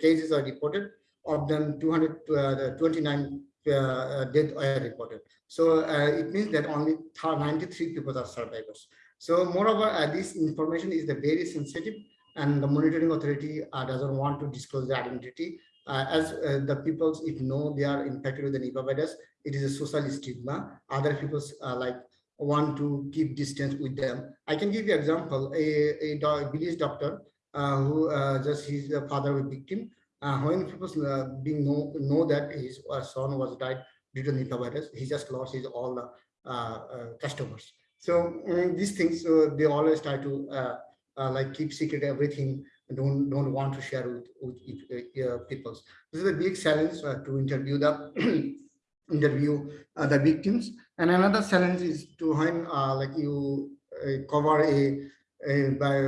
cases are reported. Of them, 229 uh, death are reported. So uh, it means that only 93 people are survivors. So moreover, uh, this information is the very sensitive and the monitoring authority doesn't want to disclose the identity. Uh, as uh, the people, if know they are infected with the Nipah virus, it is a social stigma. Other people uh, like want to keep distance with them. I can give you example, a, a do- village doctor uh, who uh, just the father of a victim. Uh, when people being know, know that his son was died due to Nipah virus, he just lost his all the customers. So mm, these things, they always try to like keep secret everything don't don't want to share with, with uh, people. This is a big challenge uh, to interview the interview uh, the victims. And another challenge is to when uh, like you uh, cover a, a by,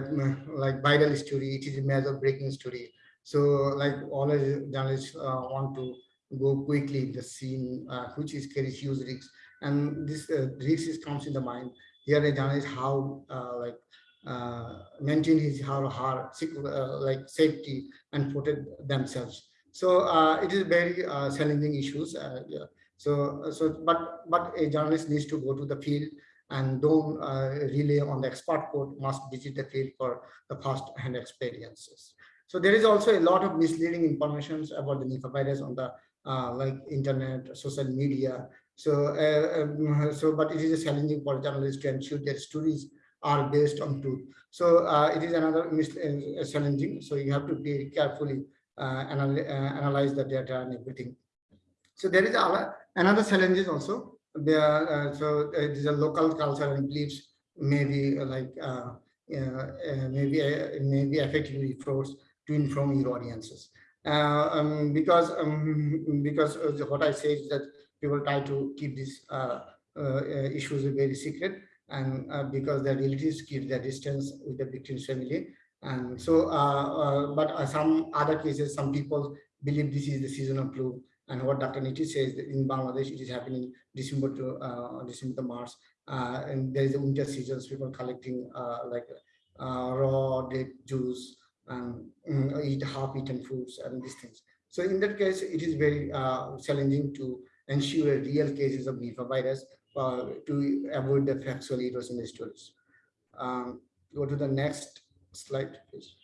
like viral story, it is a major breaking story. So like always journalists uh, want to go quickly in the scene, uh, which is carries huge risks. And this uh, risk is comes in the mind. Here a journalist how uh, like uh, maintain his how her uh, like safety and protect themselves. So uh, it is very uh, challenging issues. Uh, yeah. So, so, but, but a journalist needs to go to the field and don't uh, rely on the expert code, must visit the field for the first-hand experiences. So there is also a lot of misleading information about the Nipah virus on the uh, like internet, social media. So, uh, um, so, but it is a challenging for journalists to ensure their stories are based on truth. So uh, it is another uh, challenging. So you have to be carefully uh, anal- uh, analyze the data and everything. So there is another challenges also. There, uh, so it is a local culture and beliefs maybe like maybe maybe effectively forced to inform your audiences. Um, because um, because what I say is that people try to keep these issues very secret, and uh, because the relatives keep their distance with the victim's family, And so, uh, uh, but uh, some other cases, some people believe this is the seasonal flu. And what Dr. Nitish says in Bangladesh, it is happening December to December to March. And there is a winter seasons, people collecting like raw date juice and mm, eat half-eaten foods and these things. So in that case, it is very challenging to ensure real cases of Nipah virus uh, to avoid the in the stories. Um, go to the next slide, please.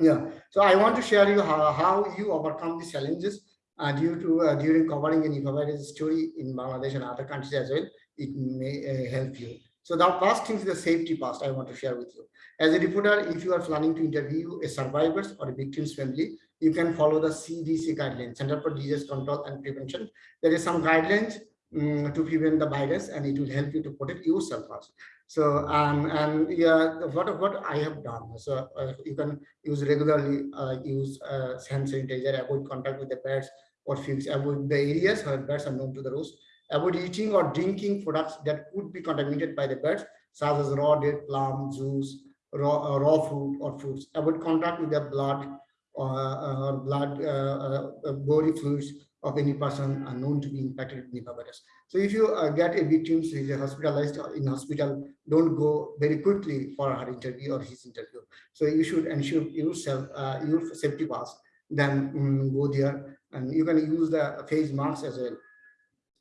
Yeah, so I want to share you how, how you overcome the challenges uh, due to uh, during covering a Nipah virus story in Bangladesh and other countries as well. It may uh, help you. So the first thing is the safety part I want to share with you. As a reporter, if you are planning to interview a survivors or a victim's family, you can follow the CDC guidelines, Center for Disease Control and Prevention. There is some guidelines um, to prevent the virus and it will help you to protect yourself first. So, um, and yeah, what, what I have done, so uh, you can use regularly, uh, use uh, hand sanitizer, avoid contact with the pets or fields, avoid the areas where birds are known to the roost, avoid eating or drinking products that could be contaminated by the birds, such as raw date, palm, juice, raw, uh, raw food or foods, avoid contact with the blood or, uh, blood uh, uh, body fluids of any person known to be infected with Nipah virus. So if you uh, get a victim who is hospitalized or in hospital, don't go very quickly for her interview or his interview. So you should ensure yourself, uh, your safety pass, then um, go there and you can use the face masks as well.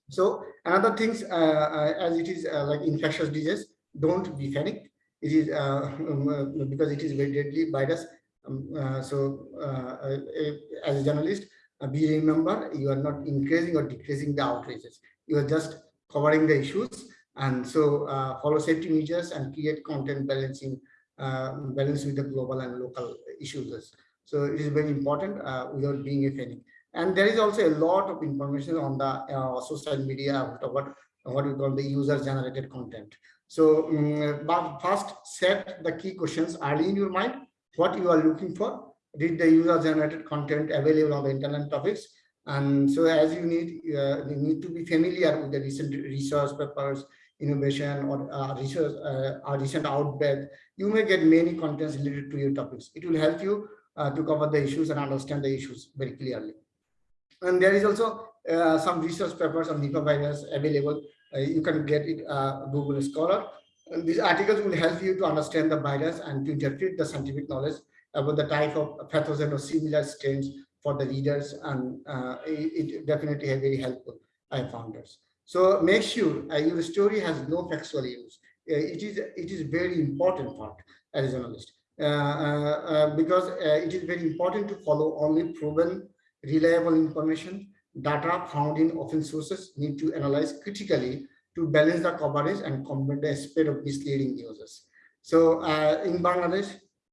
So another things, uh, as it is like infectious disease, don't be panicked. It is um, because it is very deadly virus um, uh, so uh, uh, as a journalist, be remember you are not increasing or decreasing the outrages. You are just covering the issues. And so follow safety measures and create content balancing balance with the global and local issues. So it is very important without being a panic. And there is also a lot of information on the uh, social media, what, what we call the user generated content. So um, but first set the key questions early in your mind what you are looking for, read the user generated content available on the internet topics. And so as you need, uh, you need to be familiar with the recent research papers, innovation or uh, research, uh, recent outbreak, you may get many contents related to your topics. It will help you uh, to cover the issues and understand the issues very clearly. And there is also uh, some research papers on Nipah virus available. Uh, you can get it uh, Google Scholar and these articles will help you to understand the virus and to interpret the scientific knowledge about the type of pathogen or similar strains for the readers. And uh, it, it, definitely has very helpful, I found this. So make sure uh, your story has no factual use. Uh, it is it is very important part as a journalist uh, uh, uh, because it is very important to follow only proven, reliable information. Data found in open sources need to analyze critically to balance the coverage and combat the spread of misleading news. So uh, in Bangladesh,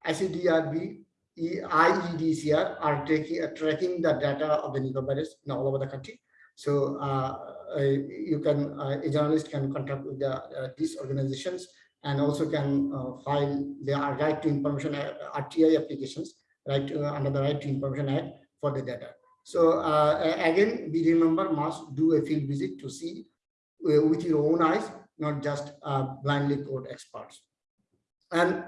icddr,b, IEDCR are taking, uh, tracking the data of the virus in all over the country. So uh, uh you can, uh, a journalist can contact with the, uh, these organizations and also can file their right to information RTI applications right under the right to information act for the data. So again, we remember must do a field visit to see with your own eyes, not just blindly quote experts. And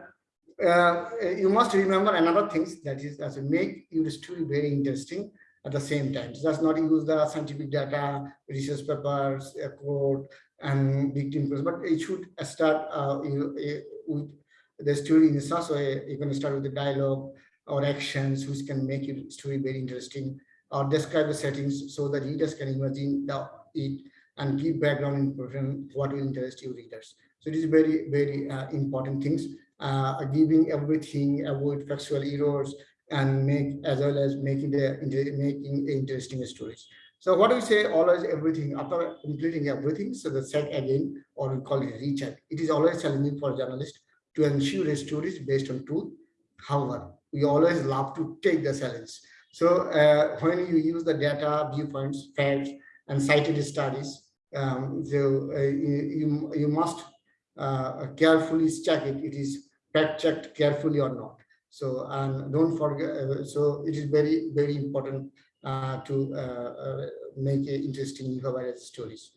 uh, you must remember another thing that is as make your story very interesting at the same time. Just not use the scientific data, research papers, a quote, and big victim but it should start uh, you, uh, with the story in such way. You can start with the dialogue or actions which can make your story very interesting or describe the settings so that readers can imagine the, it and give background information what will interest your readers. So it is very, very uh, important things, uh, giving everything, avoid factual errors, and make as well as making the making interesting stories. So what do we say? Always everything after completing everything. So the set again, or we call it recheck. It is always challenging for journalists to ensure a story is based on truth. However, we always love to take the challenge. So uh, when you use the data, viewpoints, facts, and cited studies, um, so uh, you, you must uh, carefully check it. It is fact checked carefully or not. So and don't forget. Uh, so it is very very important uh, to uh, make interesting Nipah stories.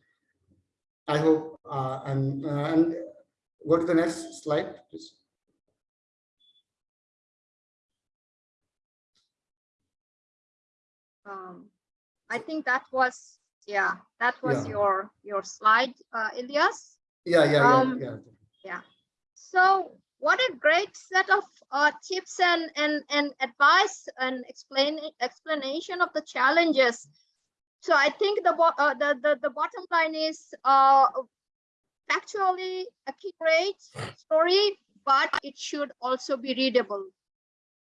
I hope and and go to the next slide, please. Um, I think that was yeah that was yeah. your your slide uh, Elias yeah yeah um, yeah, yeah yeah so what a great set of uh, tips and, and, and advice and explain, explanation of the challenges. So I think the, uh, the, the, the bottom line is uh, factually accurate story, but it should also be readable.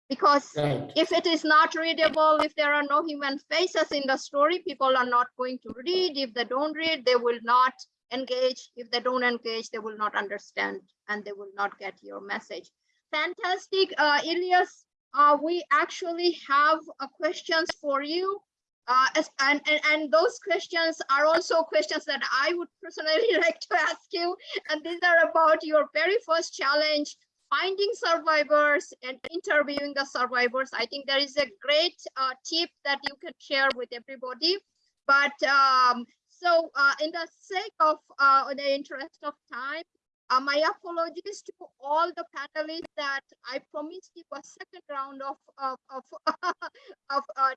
Because Right. if it is not readable, if there are no human faces in the story, people are not going to read. If they don't read, they will not engage. If they don't engage, they will not understand and they will not get your message. Fantastic, uh, Elias. Uh, we actually have uh, questions for you. Uh, and, and, and those questions are also questions that I would personally like to ask you. And these are about your very first challenge, finding survivors and interviewing the survivors. I think there is a great uh, tip that you can share with everybody. But um, so uh, in the sake of uh, in the interest of time, uh, my apologies to all the panelists that I promised you a second round of of of, of uh,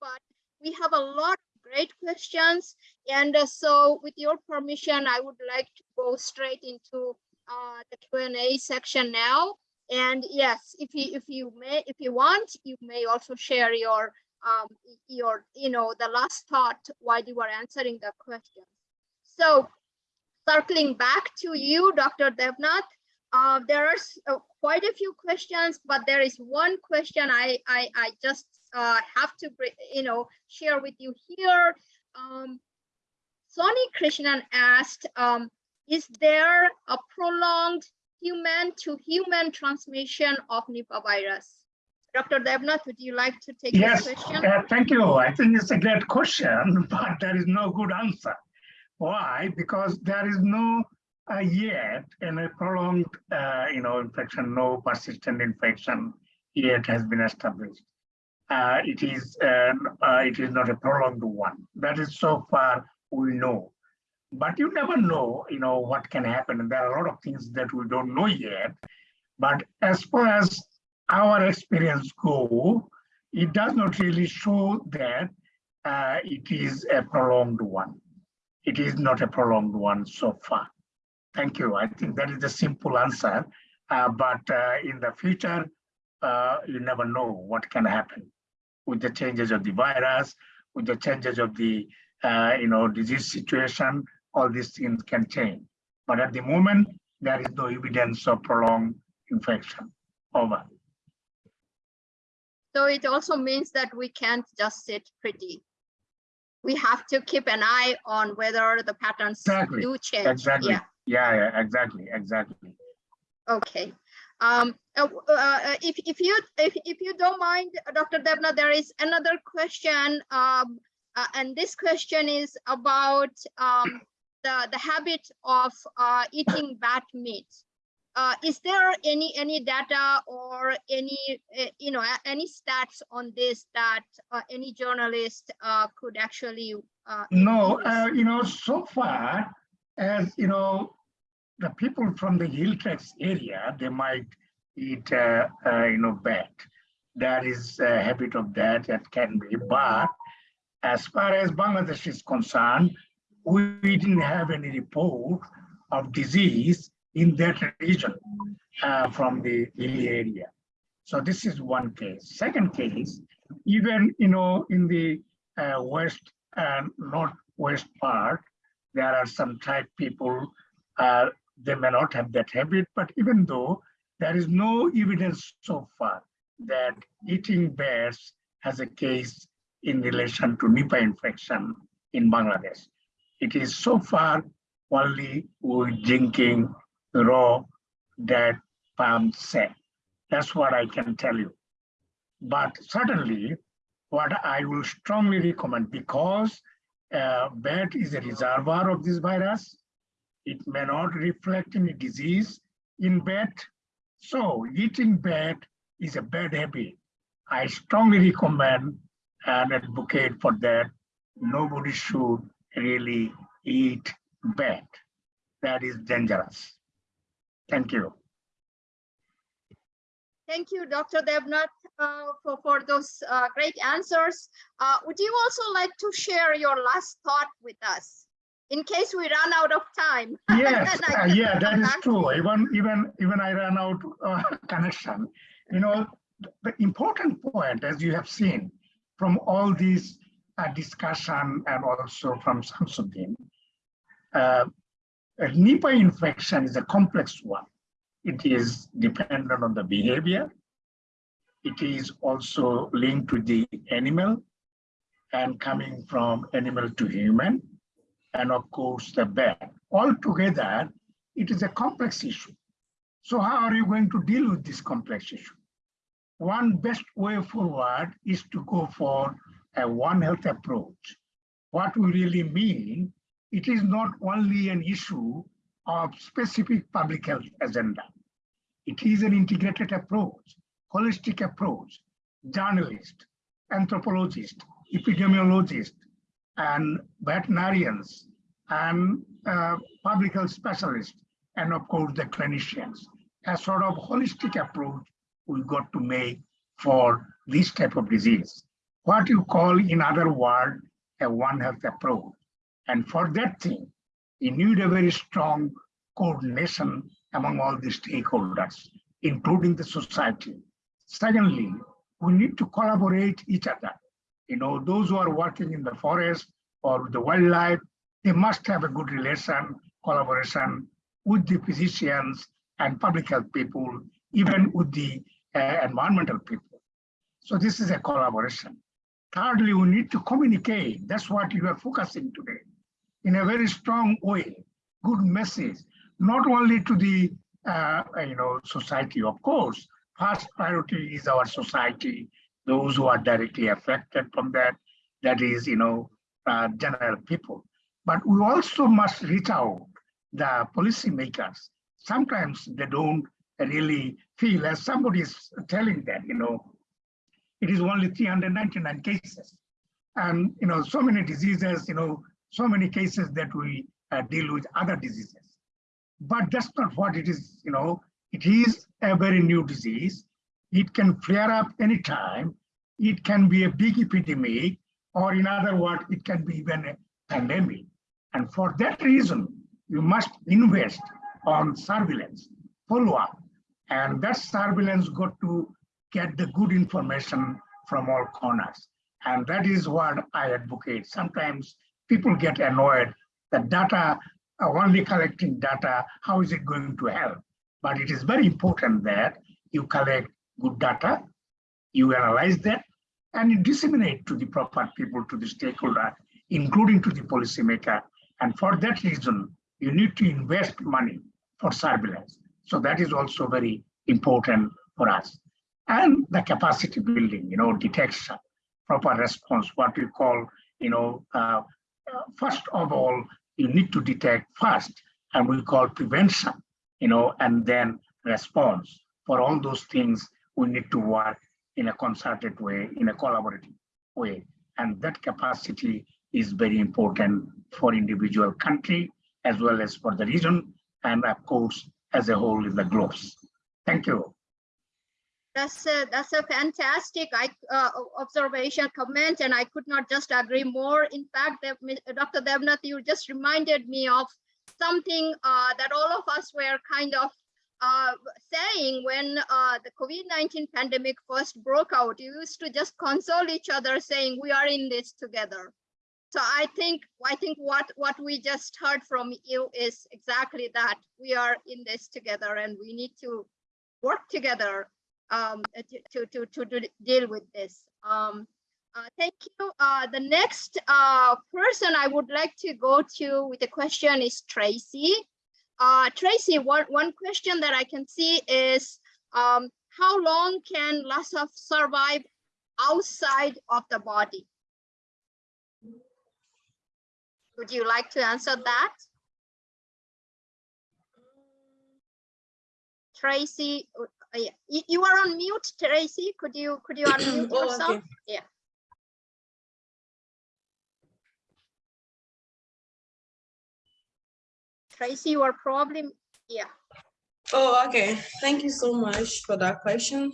but we have a lot of great questions, and uh, so with your permission, I would like to go straight into uh, the Q and A section now. And yes, if you if you may if you want, you may also share your um your you know the last thought while you were answering the question. So circling back to you, Dr. Debnath, uh, there are uh, quite a few questions, but there is one question I I, I just uh, have to you know share with you here. Um, Sonny Krishnan asked, um, is there a prolonged human to human transmission of Nipah virus? Dr. Debnath, would you like to take Yes, this question? uh, thank you. I think it's a great question, but there is no good answer. Why? Because there is no uh, yet in a prolonged, uh, you know, infection, no persistent infection yet has been established. Uh, it is uh, uh, it is not a prolonged one. That is so far we know. But you never know, you know, what can happen. And there are a lot of things that we don't know yet. But as far as our experience go, it does not really show that uh, it is a prolonged one. It is not a prolonged one so far. Thank you. I think that is the simple answer. Uh, but uh, in the future, uh, you never know what can happen with the changes of the virus, with the changes of the uh, you know disease situation. All these things can change. But at the moment, there is no evidence of prolonged infection. Over. So it also means that we can't just sit pretty. We have to keep an eye on whether the patterns Exactly, do change. Exactly. Yeah, Yeah, yeah, exactly, exactly. okay. Um, uh, uh, uh, if, if you, if, if you don't mind, uh, Dr. Debnath, there is another question. Um, uh, and this question is about, um, the, the habit of, uh, eating bat meat. Uh, is there any, any data or any, uh, you know, any stats on this that, uh, any journalist, uh, could actually, uh, No, uh, you know, so far as, you know, the people from the Hill Tracts area, they might eat, uh, uh, you know, bat. There is a habit of that, that can be, but as far as Bangladesh is concerned, we didn't have any report of disease in that region uh, from the area. So this is one case. Second case, even, you know, in the uh, west and northwest part, there are some tribe people, uh, they may not have that habit, but even though there is no evidence so far that eating bears has a case in relation to Nipah infection in Bangladesh. It is so far only with drinking raw date palm sap. That's what I can tell you. But certainly, what I will strongly recommend, because uh, bat is a reservoir of this virus, it may not reflect any disease in bat. So eating bat is a bad habit. I strongly recommend and advocate for that. Nobody should really eat bat. That is dangerous. Thank you. Thank you, Dr. Debnath, uh, for, for those uh, great answers. Uh, Would you also like to share your last thought with us? In case we run out of time. Yes, uh, yeah, that is true. Even, even, even I ran out uh, connection. You know, the important point, as you have seen from all these uh, discussion and also from Samsudin, uh, a Nipah infection is a complex one. It is dependent on the behavior. It is also linked to the animal and coming from animal to human and of course the bat. Altogether, it is a complex issue. So how are you going to deal with this complex issue? One best way forward is to go for a One Health approach. What we really mean, it is not only an issue of specific public health agenda. It is an integrated approach, holistic approach, journalist, anthropologist, epidemiologist, and veterinarians and uh, public health specialists, and of course the clinicians. A sort of holistic approach we got to make for this type of disease. What you call in other word a one health approach. And for that thing, you need a very strong coordination among all the stakeholders, including the society. Secondly, we need to collaborate each other. You know, those who are working in the forest or with the wildlife, they must have a good relation, collaboration with the physicians and public health people, even with the uh, environmental people. So this is a collaboration. Thirdly, we need to communicate. That's what you are focusing today in a very strong way, good message, not only to the uh, you know society, of course. First priority is our society, those who are directly affected from that, that is, you know, uh, general people. But we also must reach out the policymakers. Sometimes they don't really feel, as somebody is telling that, you know, it is only 399 cases. And, you know, so many diseases, you know, so many cases that we uh, deal with other diseases. But that's not what it is, you know, it is a very new disease. It can flare up anytime. It can be a big epidemic, or in other words, it can be even a pandemic. And for that reason, you must invest on surveillance, follow up. And that surveillance got to get the good information from all corners. And that is what I advocate. Sometimes people get annoyed that data, uh, only collecting data, how is it going to help? But it is very important that you collect good data, you analyze that, and you disseminate to the proper people, to the stakeholder, including to the policymaker. And for that reason, you need to invest money for surveillance. So that is also very important for us. And the capacity building, you know, detection, proper response, what we call, you know, uh, uh, first of all, you need to detect first, and we call prevention, you know, and then response. For all those things, we need to work in a concerted way, in a collaborative way. And that capacity is very important for individual country as well as for the region and of course as a whole in the globe. Thank you. That's a, that's a fantastic I, uh, observation, comment, and I could not just agree more. In fact, Dr. Debnath, you just reminded me of something uh, that all of us were kind of uh, saying when uh, the COVID-19 pandemic first broke out. You used to just console each other saying, we are in this together. So I think, I think what, what we just heard from you is exactly that. We are in this together and we need to work together um, uh, to, to, to, to deal with this. Um, uh, thank you. Uh, the next uh, person I would like to go to with a question is Tracy. Uh, Tracy, one, one question that I can see is um, how long can Lassa survive outside of the body? Would you like to answer that? Tracy, yeah, you, you are on mute, Tracy. Could you, could you unmute Oh, yourself? okay. Yeah. Tracy, you are probably, yeah. Oh, okay. Thank you so much for that question.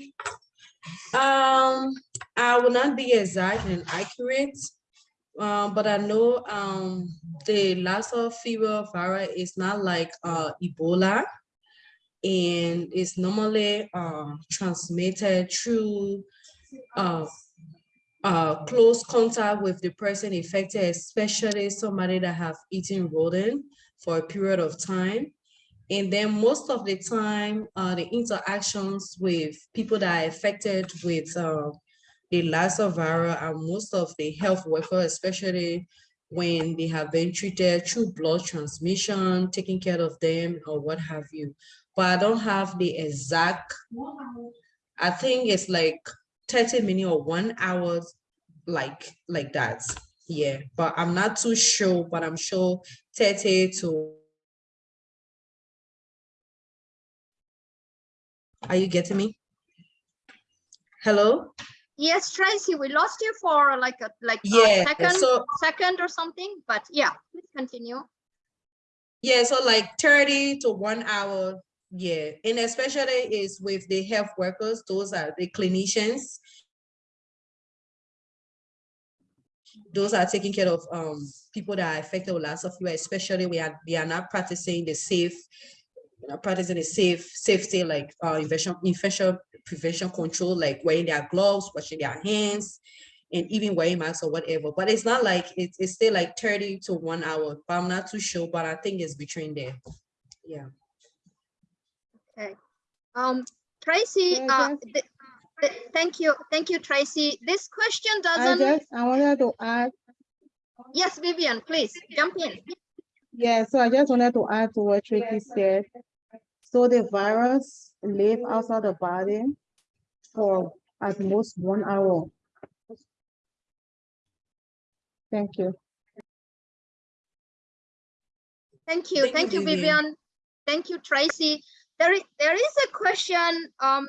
Um, I will not be exact and accurate, uh, but I know um, the Lassa fever virus is not like uh, Ebola, and it's normally uh, transmitted through uh, uh, close contact with the person infected, especially somebody that have eaten rodent for a period of time. And then most of the time, uh, the interactions with people that are affected with uh, the Lassa virus are most of the health workers, especially when they have been treated through blood transmission, taking care of them or what have you. But I don't have the exact, I think it's like 30 minutes or one hour, like, like that. Yeah, but I'm not too sure, but I'm sure 30 to Are you getting me? Hello? Yes, Tracy, we lost you for like a, like a second, so, second or something, but yeah, please continue. yeah, so like 30 to one hour, yeah. And especially is with the health workers, those are the clinicians. Those are taking care of um people that are affected with of you, especially we are, they are not practicing the safe you know, practicing a safe safety like uh, infection infection prevention control, like wearing their gloves, washing their hands, and even wearing masks or whatever. But it's not like it's, it's still like 30 to one hour. But I'm not too sure, but I think it's between there. Yeah. Okay. Um, Tracy, Yeah, uh, th- th- thank you, thank you, Tracy. This question doesn't, I, just, I wanted to add, yes, Vivian, please jump in. yeah, so I just wanted to add to what Tracy said. So the virus live outside the body for at most one hour. Thank you. Thank you, Thank you, thank you, Vivian. Vivian. Thank you, Tracy. There is, there is a question, um,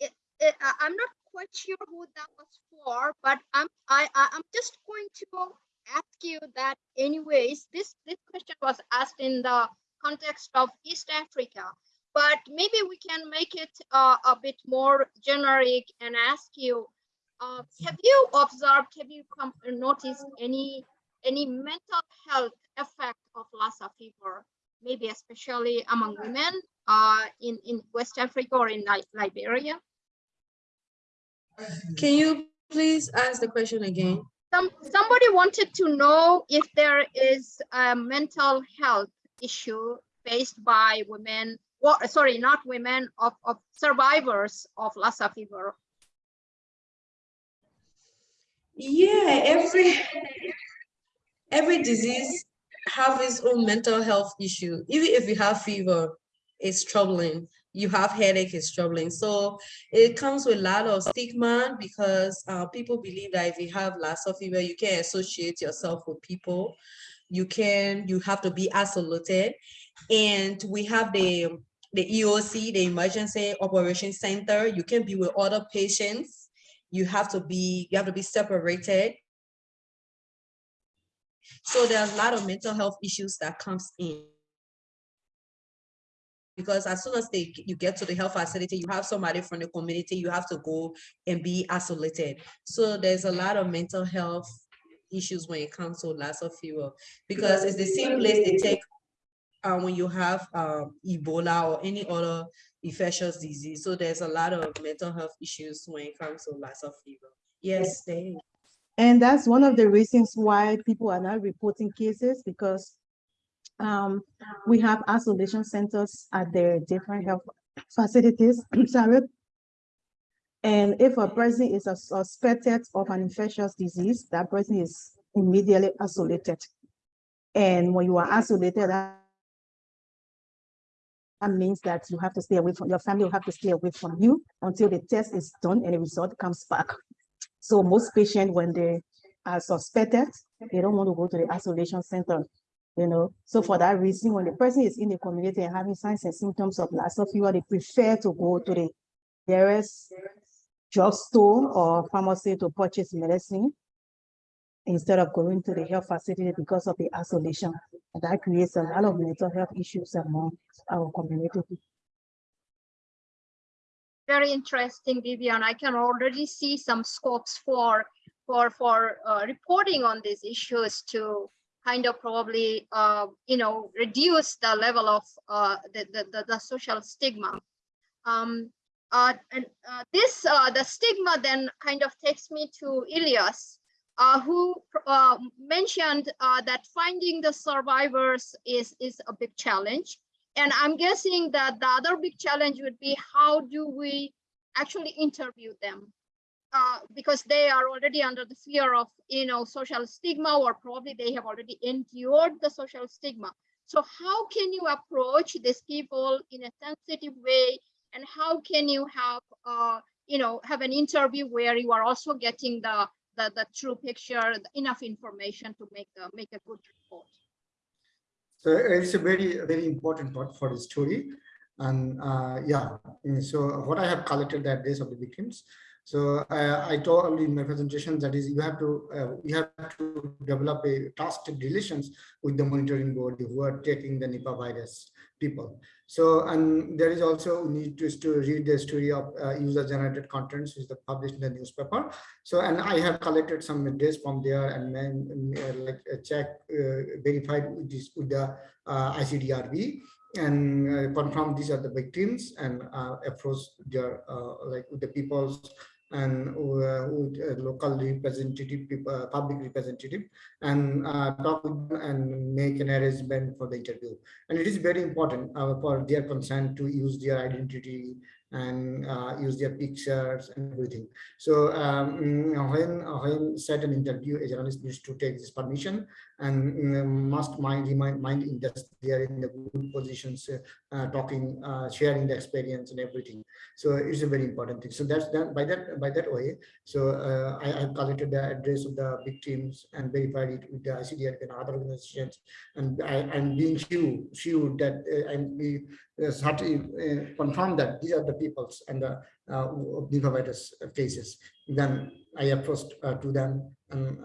it, it, I- I'm not quite sure who that was for, but I'm, I, I, I'm just going to ask you that anyways, this, this question was asked in the context of East Africa. But maybe we can make it uh, a bit more generic and ask you, uh, have you observed, have you come noticed any any mental health effect of Lassa fever, maybe especially among women uh, in, in West Africa or in Li- Liberia? Can you please ask the question again? Some, somebody wanted to know if there is a mental health issue faced by women, well, sorry, not women, of, of survivors of Lassa fever. Yeah, every every disease have its own mental health issue. Even if you have fever, it's troubling. You have headache, it's troubling. So it comes with a lot of stigma because uh, people believe that if you have Lassa fever, you can associate yourself with people. You can, you have to be isolated. And we have the the EOC, the Emergency Operation Center. You can be with other patients. You have to be, you have to be separated. So there are a lot of mental health issues that comes in. Because as soon as they, you get to the health facility, you have somebody from the community, you have to go and be isolated. So there's a lot of mental health issues when it comes to Lassa fever. Because it's the same place they take uh, when you have um, Ebola or any other infectious disease. So there's a lot of mental health issues when it comes to Lassa fever. Yes. And that's one of the reasons why people are not reporting cases because um, we have isolation centers at their different health facilities, sorry. And if a person is a suspected of an infectious disease, that person is immediately isolated. And when you are isolated, that that means that you have to stay away from, your family will have to stay away from you until the test is done and the result comes back. So most patients, when they are suspected, they don't want to go to the isolation center, you know? So for that reason, when the person is in the community and having signs and symptoms of Lassa fever, they prefer to go to the nearest drugstore or pharmacy to purchase medicine instead of going to the health facility because of the isolation. And that creates a lot of mental health issues among our community. very interesting, Vivian. I can already see some scopes for for for uh, reporting on these issues to kind of probably uh, you know reduce the level of uh, the, the, the social stigma. Um, uh, and uh, this uh, the stigma then kind of takes me to Elias, uh, who uh, mentioned uh, that finding the survivors is is a big challenge. And I'm guessing that the other big challenge would be how do we actually interview them? Uh, because they are already under the fear of, you know, social stigma, or probably they have already endured the social stigma. So how can you approach these people in a sensitive way? And how can you have, uh, you know, have an interview where you are also getting the, the, the true picture, enough information to make a, make a good report? So it's a very, very important part for the story. And uh, yeah, so what I have collected that address of the victims. So I told in my presentation that is you have to uh, you have to develop a trusted relations with the monitoring board who are taking the Nipah virus people. So and there is also need to, to read the story of uh, user generated contents which is published in the newspaper. So and I have collected some address from there and then uh, like uh, check uh, verified with this with the icddr,b and confirm these are the victims and approach their like with the people's and uh, uh, local representative, uh, public representative, and uh, talk with them and make an arrangement for the interview. And it is very important uh, for their consent to use their identity and use their pictures and everything. So um, when when set an interview, a journalist needs to take this permission and must mind remind mind in that they are in the good positions, uh, talking, uh, sharing the experience and everything. So it's a very important thing. So that's done by that by that way. So uh, I have collected the address of the victims and verified it with the ICDR and other organizations, and I, am being sure sure that uh, I'm be uh, uh, confirm that these are the peoples and the uh, virus cases. Then I approached to them, and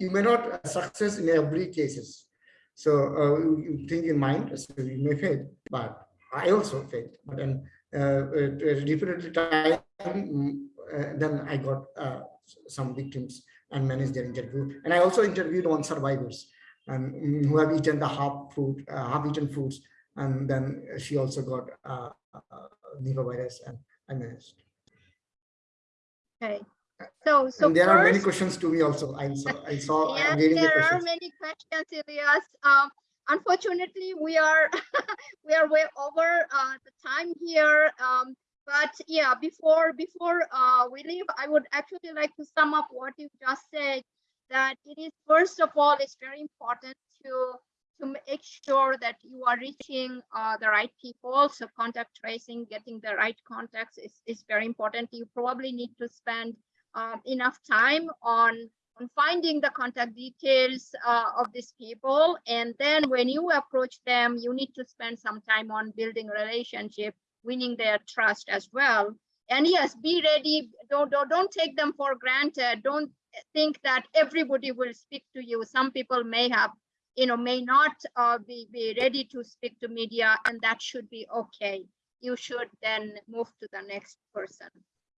you may not success in every cases. So uh, you think in mind, so you may fail, but I also failed. But then uh, uh, time, uh, then I got uh, some victims and managed their interview. And I also interviewed one survivors and mm, who have eaten the half food, uh, half eaten foods. And then she also got uh, uh, Nipah virus and I managed. Okay. So, so and there are many questions to me also. I saw, I saw, I'm reading the there are many questions, Elias. Um, unfortunately, we are we are way over uh, the time here. Um, but yeah, before before uh, we leave, I would actually like to sum up what you just said. That it is first of all, it's very important to to make sure that you are reaching uh, the right people. So contact tracing, getting the right contacts is is very important. You probably need to spend um, enough time on on finding the contact details uh, of these people. And then when you approach them you need to spend some time on building relationship winning their trust as well. And yes be ready. Don't don't, don't take them for granted. Don't think that everybody will speak to you. Some people may have you know may not uh, be, be ready to speak to media and that should be okay. You should then move to the next person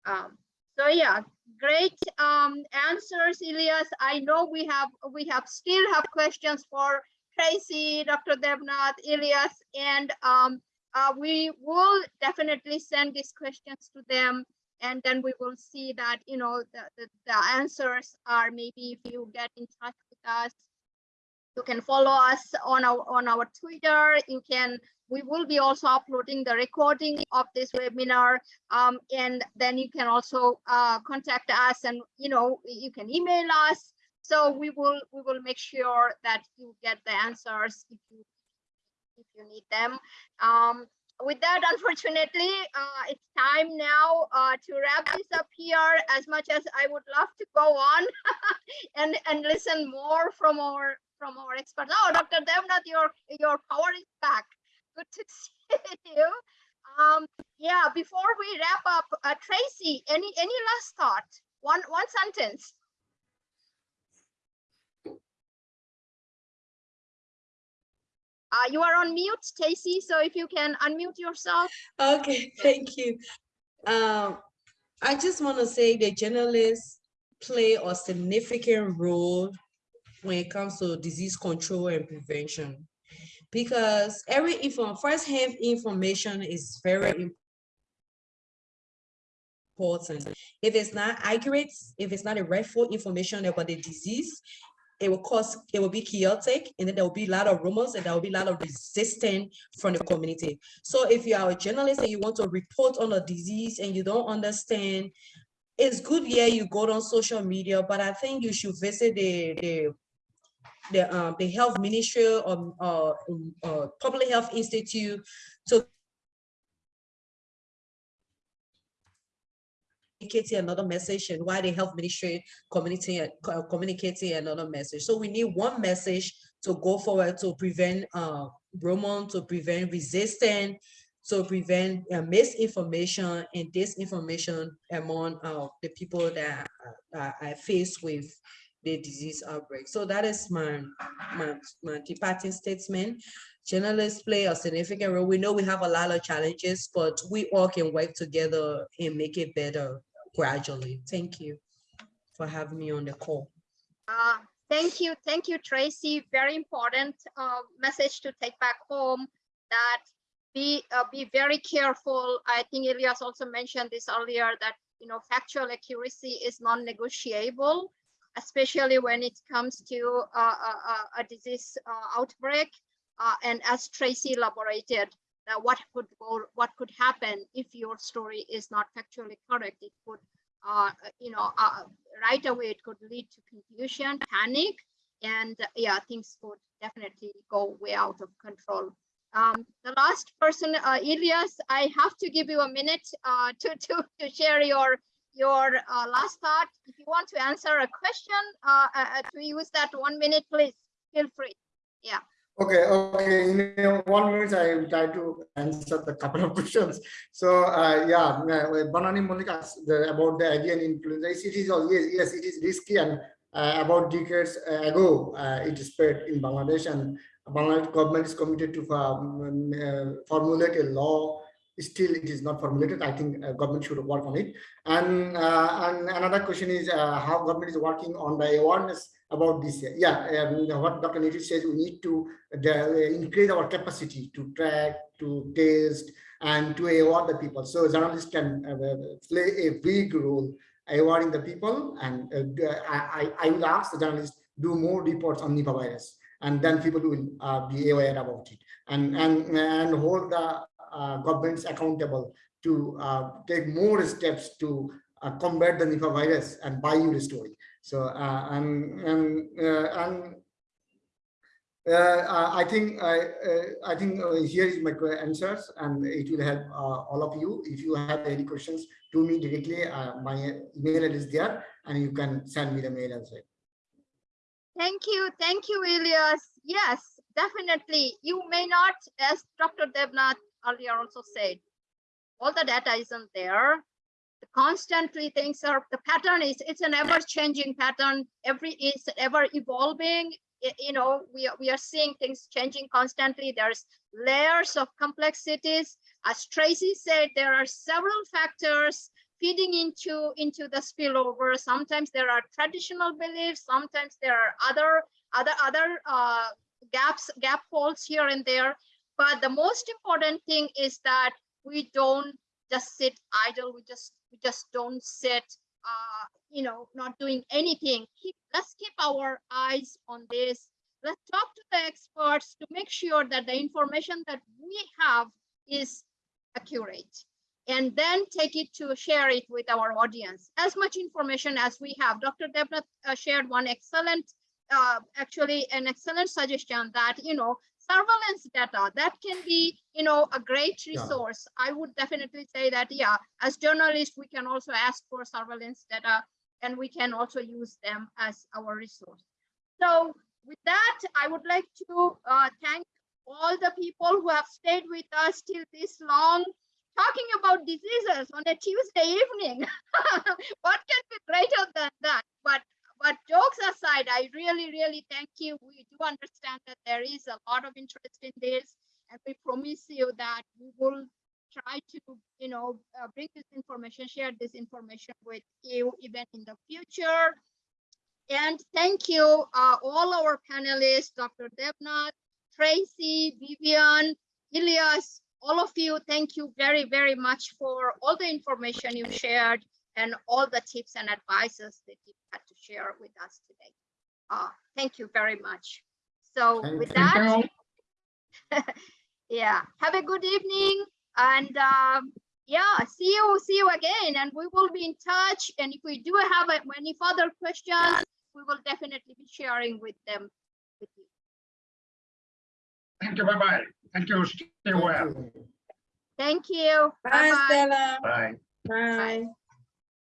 um, so yeah, great um, answers, Elias. I know we have we have still have questions for Tracy, Dr. Debnath, Elias, and um, uh, we will definitely send these questions to them, and then we will see that you know the, the, the answers are maybe if you get in touch with us you can follow us on our on our twitter. You can we will be also uploading the recording of this webinar. Um, and then you can also uh, contact us and you know you can email us. So we will we will make sure that you get the answers if you if you need them. Um, with that unfortunately uh, it's time now uh, to wrap this up here. As much as i would love to go on and and listen more from our from our experts oh dr debnath your your power is back. Good to see you. Um yeah before we wrap up uh, tracy any any last thought? One one sentence Uh, you are on mute, Stacy, so if you can unmute yourself. Okay, thank you. Um, I just want to say that journalists play a significant role when it comes to disease control and prevention. Because every info, first-hand information is very important. If it's not accurate, if it's not a rightful information about the disease, it will cause, it will be chaotic, and then there will be a lot of rumors, and there will be a lot of resistance from the community. So if you are a journalist and you want to report on a disease and you don't understand, it's good, yeah, you go on social media, but I think you should visit the, the, the, um, the health ministry or, public health institute to communicating another message and why the health ministry community uh, communicating another message. So we need one message to go forward to prevent uh Roman, to prevent resistance, to prevent uh, misinformation and disinformation among uh, the people that are, are faced with the disease outbreak. So that is my my, my departing statement. Journalists play a significant role. We know we have a lot of challenges, but we all can work together and make it better gradually. Thank you for having me on the call. Uh, thank you, thank you, Tracy. Very important uh, message to take back home that be uh, be very careful. I think Elias also mentioned this earlier that you know factual accuracy is non-negotiable, especially when it comes to uh, a, a disease uh, outbreak. Uh, and as Tracy elaborated, uh, what could go, what could happen if your story is not factually correct? It could, uh, you know, uh, right away it could lead to confusion, panic, and uh, yeah, things could definitely go way out of control. Um, the last person, uh, Elias, I have to give you a minute uh, to, to, to share your your uh, last thought. If you want to answer a question, uh, uh, to use that one minute, please feel free. Yeah. Okay, okay. In uh, one minute, I will try to answer the couple of questions. So, uh, yeah, uh, Banani Monica asked about the avian influenza. It is yes, yes, it is risky, and uh, about decades ago, uh, it spread in Bangladesh, and Bangladesh government is committed to um, uh, formulate a law. Still, it is not formulated. I think uh, government should work on it. And uh, and another question is uh, how government is working on the awareness about this. Yeah, um, what Dr. Nitish says, we need to uh, increase our capacity to track, to test, and to award the people. So journalists can uh, play a big role awarding the people. And uh, I, I will ask the journalists do more reports on Nipah virus, and then people will uh, be aware about it, and and and hold the uh, governments accountable to uh, take more steps to combat the Nipah virus and buy you the story. So uh, and and uh, and uh, I think I I think here is my answers, and it will help all of you. If you have any questions to me directly, my email is there, and you can send me the mail as well. Thank you. Thank you, Elias. Yes, definitely. You may not, as Dr. Debnath earlier also said, all the data isn't there constantly things are the pattern is it's an ever changing pattern. Every is ever evolving. You know we are, we are seeing things changing constantly. There's layers of complexities. As tracy said there are several factors feeding into into the spillover. Sometimes there are traditional beliefs sometimes there are other other other uh, gaps gap holes here and there. But the most important thing is that we don't just sit idle. We just we just don't sit uh you know not doing anything. Keep let's keep our eyes on this. Let's talk to the experts to make sure that the information that we have is accurate. And then take it to share it with our audience. As much information as we have. Dr debnath uh, shared one excellent uh, actually an excellent suggestion that you know surveillance data that can be you know a great resource. Yeah. i would definitely say that yeah as journalists we can also ask for surveillance data and we can also use them as our resource. So with that i would like to uh, thank all the people who have stayed with us till this long talking about diseases on a tuesday evening. What can be greater than that? But but jokes aside, I really, really thank you. We do understand that there is a lot of interest in this. And we promise you that we will try to, you know, uh, bring this information, share this information with you even in the future. And thank you, uh, all our panelists, Dr. Debnath, Tracy, Vivian, Ilias, all of you, thank you very, very much for all the information you shared and all the tips and advices that you had to share with us today. Uh, thank you very much. So Thank with you. that, yeah, have a good evening and um, yeah, see you, see you again, and we will be in touch. And if we do have any further questions, we will definitely be sharing with them with you. Thank you. Bye-bye. Thank you. Stay Thank well. you. Thank you. Bye, Bye-bye. Stella. Bye. Bye.